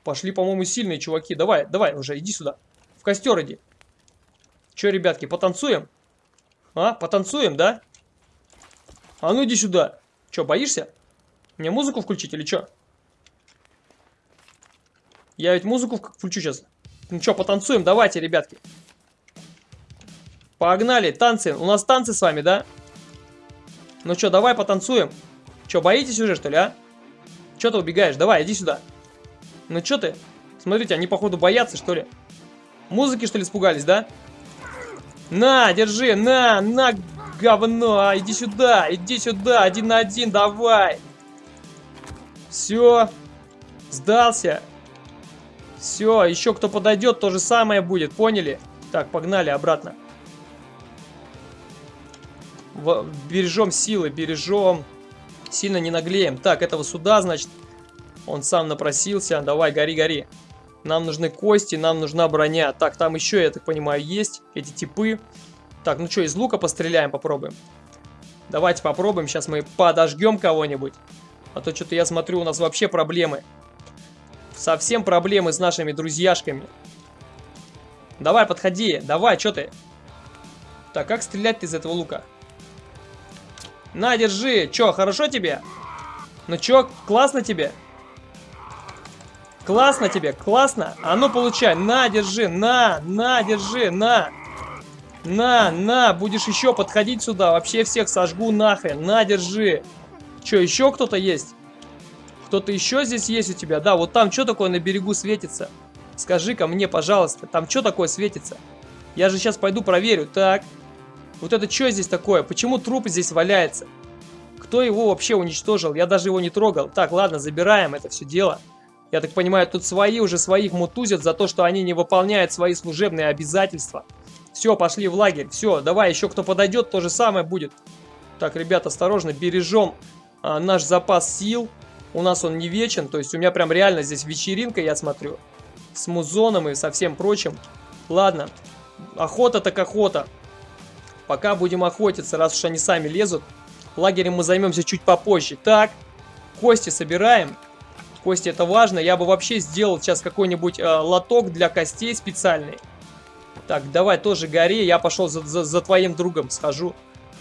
Пошли, по-моему, сильные чуваки. Давай, давай уже, иди сюда. В костер иди. Че, ребятки, потанцуем? А, потанцуем, да? А ну иди сюда. Че, боишься? Мне музыку включить или что? Я ведь музыку включу сейчас. Ну что, потанцуем? Давайте, ребятки. Погнали, танцы. У нас танцы с вами, да? Ну что, давай потанцуем. Че, боитесь уже, что ли, а? Че ты убегаешь? Давай, иди сюда. Ну что ты? Смотрите, они, походу, боятся, что ли? Музыки, что ли, испугались, да? На, держи, на, на, говно. А, иди сюда, иди сюда, один на один, давай. Все, сдался. Все, еще кто подойдет, то же самое будет, поняли? Так, погнали обратно. В, бережем силы, бережем. Сильно не наглеем. Так, этого сюда, значит, он сам напросился. Давай, гори, гори. Нам нужны кости, нам нужна броня. Так, там еще, я так понимаю, есть эти типы. Так, ну что, из лука постреляем, попробуем. Давайте попробуем. Сейчас мы подожгем кого-нибудь. А то что-то я смотрю, у нас вообще проблемы. Совсем проблемы с нашими друзьяшками. Давай, подходи. Давай, что ты? Так, как стрелять из этого лука? На, держи. Че, хорошо тебе? Ну чё, классно тебе? Классно тебе, классно. А ну получай, на, держи, на, на, держи, на. На, на, будешь еще подходить сюда, вообще всех сожгу нахрен, на, держи. Че, еще кто-то есть? Кто-то еще здесь есть у тебя? Да, вот там что такое на берегу светится? Скажи-ка мне, пожалуйста, там что такое светится? Я же сейчас пойду проверю. Так, вот это что здесь такое? Почему труп здесь валяется? Кто его вообще уничтожил? Я даже его не трогал. Так, ладно, забираем это все дело. Я так понимаю, тут свои уже своих мутузят за то, что они не выполняют свои служебные обязательства. Все, пошли в лагерь. Все, давай, еще кто подойдет, то же самое будет. Так, ребят, осторожно, бережем а, наш запас сил. У нас он не вечен, то есть у меня прям реально здесь вечеринка, я смотрю. С музоном и со всем прочим. Ладно, охота так охота. Пока будем охотиться, раз уж они сами лезут. Лагерем мы займемся чуть попозже. Так, кости собираем. Кости это важно. Я бы вообще сделал сейчас какой-нибудь э, лоток для костей специальный. Так, давай тоже гори. Я пошел за, за, за твоим другом схожу.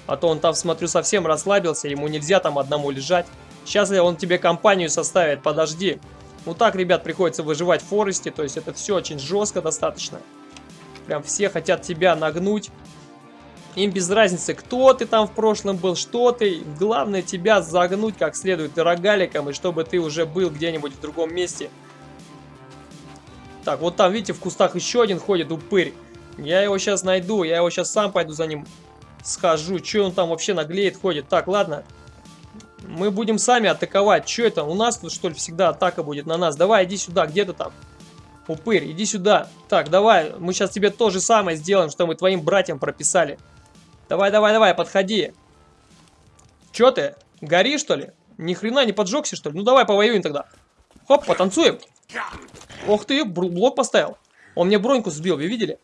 А то он там, смотрю, совсем расслабился. Ему нельзя там одному лежать. Сейчас он тебе компанию составит. Подожди. Ну так, ребят, приходится выживать в Форесте. То есть это все очень жестко достаточно. Прям все хотят тебя нагнуть. Им без разницы, кто ты там в прошлом был, что ты. Главное тебя загнуть как следует рогаликом, и чтобы ты уже был где-нибудь в другом месте. Так, вот там, видите, в кустах еще один ходит упырь. Я его сейчас найду, я его сейчас сам пойду за ним схожу. Че он там вообще наглеет, ходит? Так, ладно. Мы будем сами атаковать. Че это? У нас тут, что ли, всегда атака будет на нас? Давай, иди сюда, где ты там? Упырь, иди сюда. Так, давай, мы сейчас тебе то же самое сделаем, что мы твоим братьям прописали. Давай, давай, давай, подходи. Чё ты? Гори, что ли? Ни хрена не поджегся, что ли? Ну давай повоюем тогда. Хоп, потанцуем. Ох ты, блок поставил. Он мне броньку сбил, вы видели?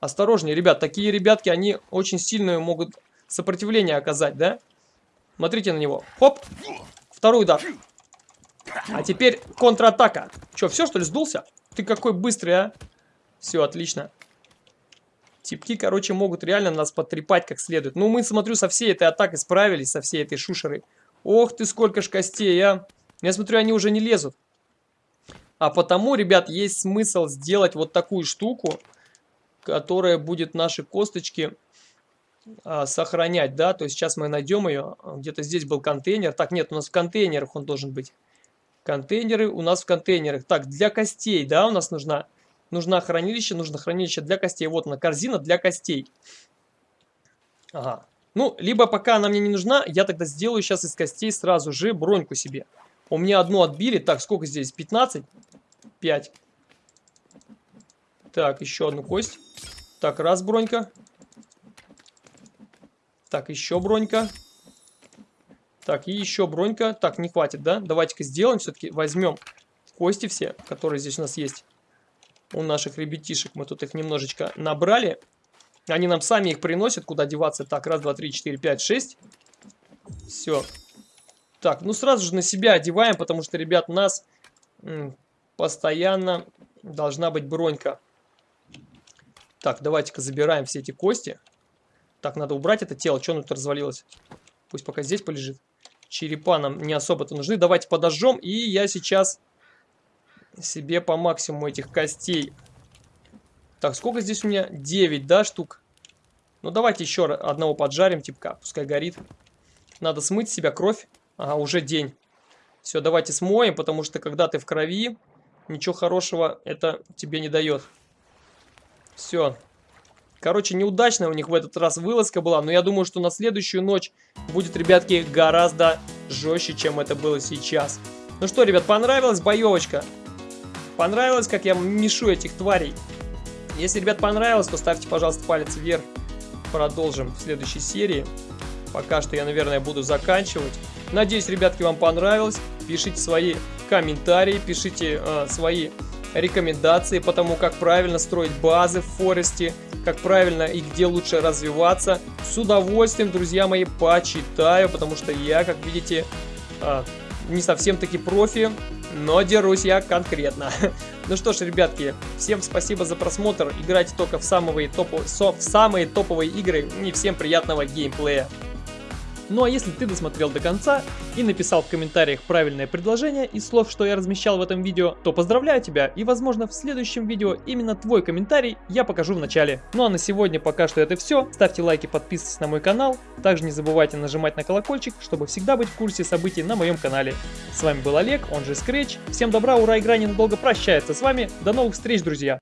Осторожнее, ребят, такие ребятки, они очень сильную могут сопротивление оказать, да? Смотрите на него. Хоп, второй удар. А теперь контратака. Че, все что ли сдулся? Ты какой быстрый, а? Все, отлично. Типки, короче, могут реально нас потрепать как следует. Ну, мы, смотрю, со всей этой атакой справились, со всей этой шушерой. Ох ты, сколько ж костей, а! Я смотрю, они уже не лезут. А потому, ребят, есть смысл сделать вот такую штуку, которая будет наши косточки сохранять, да. То есть сейчас мы найдем ее. Где-то здесь был контейнер. Так, нет, у нас в контейнерах он должен быть. Контейнеры у нас в контейнерах. Так, для костей, да, у нас нужна нужна хранилище, нужно хранилище для костей. Вот она, корзина для костей. Ага. Ну, либо пока она мне не нужна, я тогда сделаю сейчас из костей сразу же броньку себе. У меня одну отбили. Так, сколько здесь? 15? 5. Так, еще одну кость. Так, раз бронька. Так, еще бронька. Так, и еще бронька. Так, не хватит, да? Давайте-ка сделаем все-таки. Возьмем кости все, которые здесь у нас есть у наших ребятишек. Мы тут их немножечко набрали. Они нам сами их приносят, куда деваться. Так, раз, два, три, четыре, пять, шесть. Все. Так, ну сразу же на себя одеваем, потому что, ребят, нас постоянно должна быть бронька. Так, давайте-ка забираем все эти кости. Так, надо убрать это тело. Что оно тут развалилось? Пусть пока здесь полежит. Черепа нам не особо-то нужны. Давайте подожжем. И я сейчас себе по максимуму этих костей. Так, сколько здесь у меня? 9, да, штук? Ну, давайте еще одного поджарим, типа, пускай горит. Надо смыть себя кровь. Ага, уже день. Все, давайте смоем, потому что когда ты в крови, ничего хорошего это тебе не дает. Все. Короче, неудачная у них в этот раз вылазка была, но я думаю, что на следующую ночь будет, ребятки, гораздо жестче, чем это было сейчас. Ну что, ребят, понравилась боевочка? Понравилось, как я мешу этих тварей? Если, ребят, понравилось, то ставьте, пожалуйста, палец вверх. Продолжим в следующей серии. Пока что я, наверное, буду заканчивать. Надеюсь, ребятки, вам понравилось. Пишите свои комментарии, пишите э, свои рекомендации по тому, как правильно строить базы в Форесте, как правильно и где лучше развиваться. С удовольствием, друзья мои, почитаю, потому что я, как видите, э, не совсем таки профи, но дерусь я конкретно. ну что ж, ребятки, всем спасибо за просмотр. Играйте только в самые, топо в самые топовые игры и всем приятного геймплея. Ну а если ты досмотрел до конца и написал в комментариях правильное предложение из слов, что я размещал в этом видео, то поздравляю тебя и возможно в следующем видео именно твой комментарий я покажу в начале. Ну а на сегодня пока что это все. Ставьте лайки, подписывайтесь на мой канал. Также не забывайте нажимать на колокольчик, чтобы всегда быть в курсе событий на моем канале. С вами был Олег, он же Scratch. Всем добра, ура, игра ненадолго прощается с вами. До новых встреч, друзья!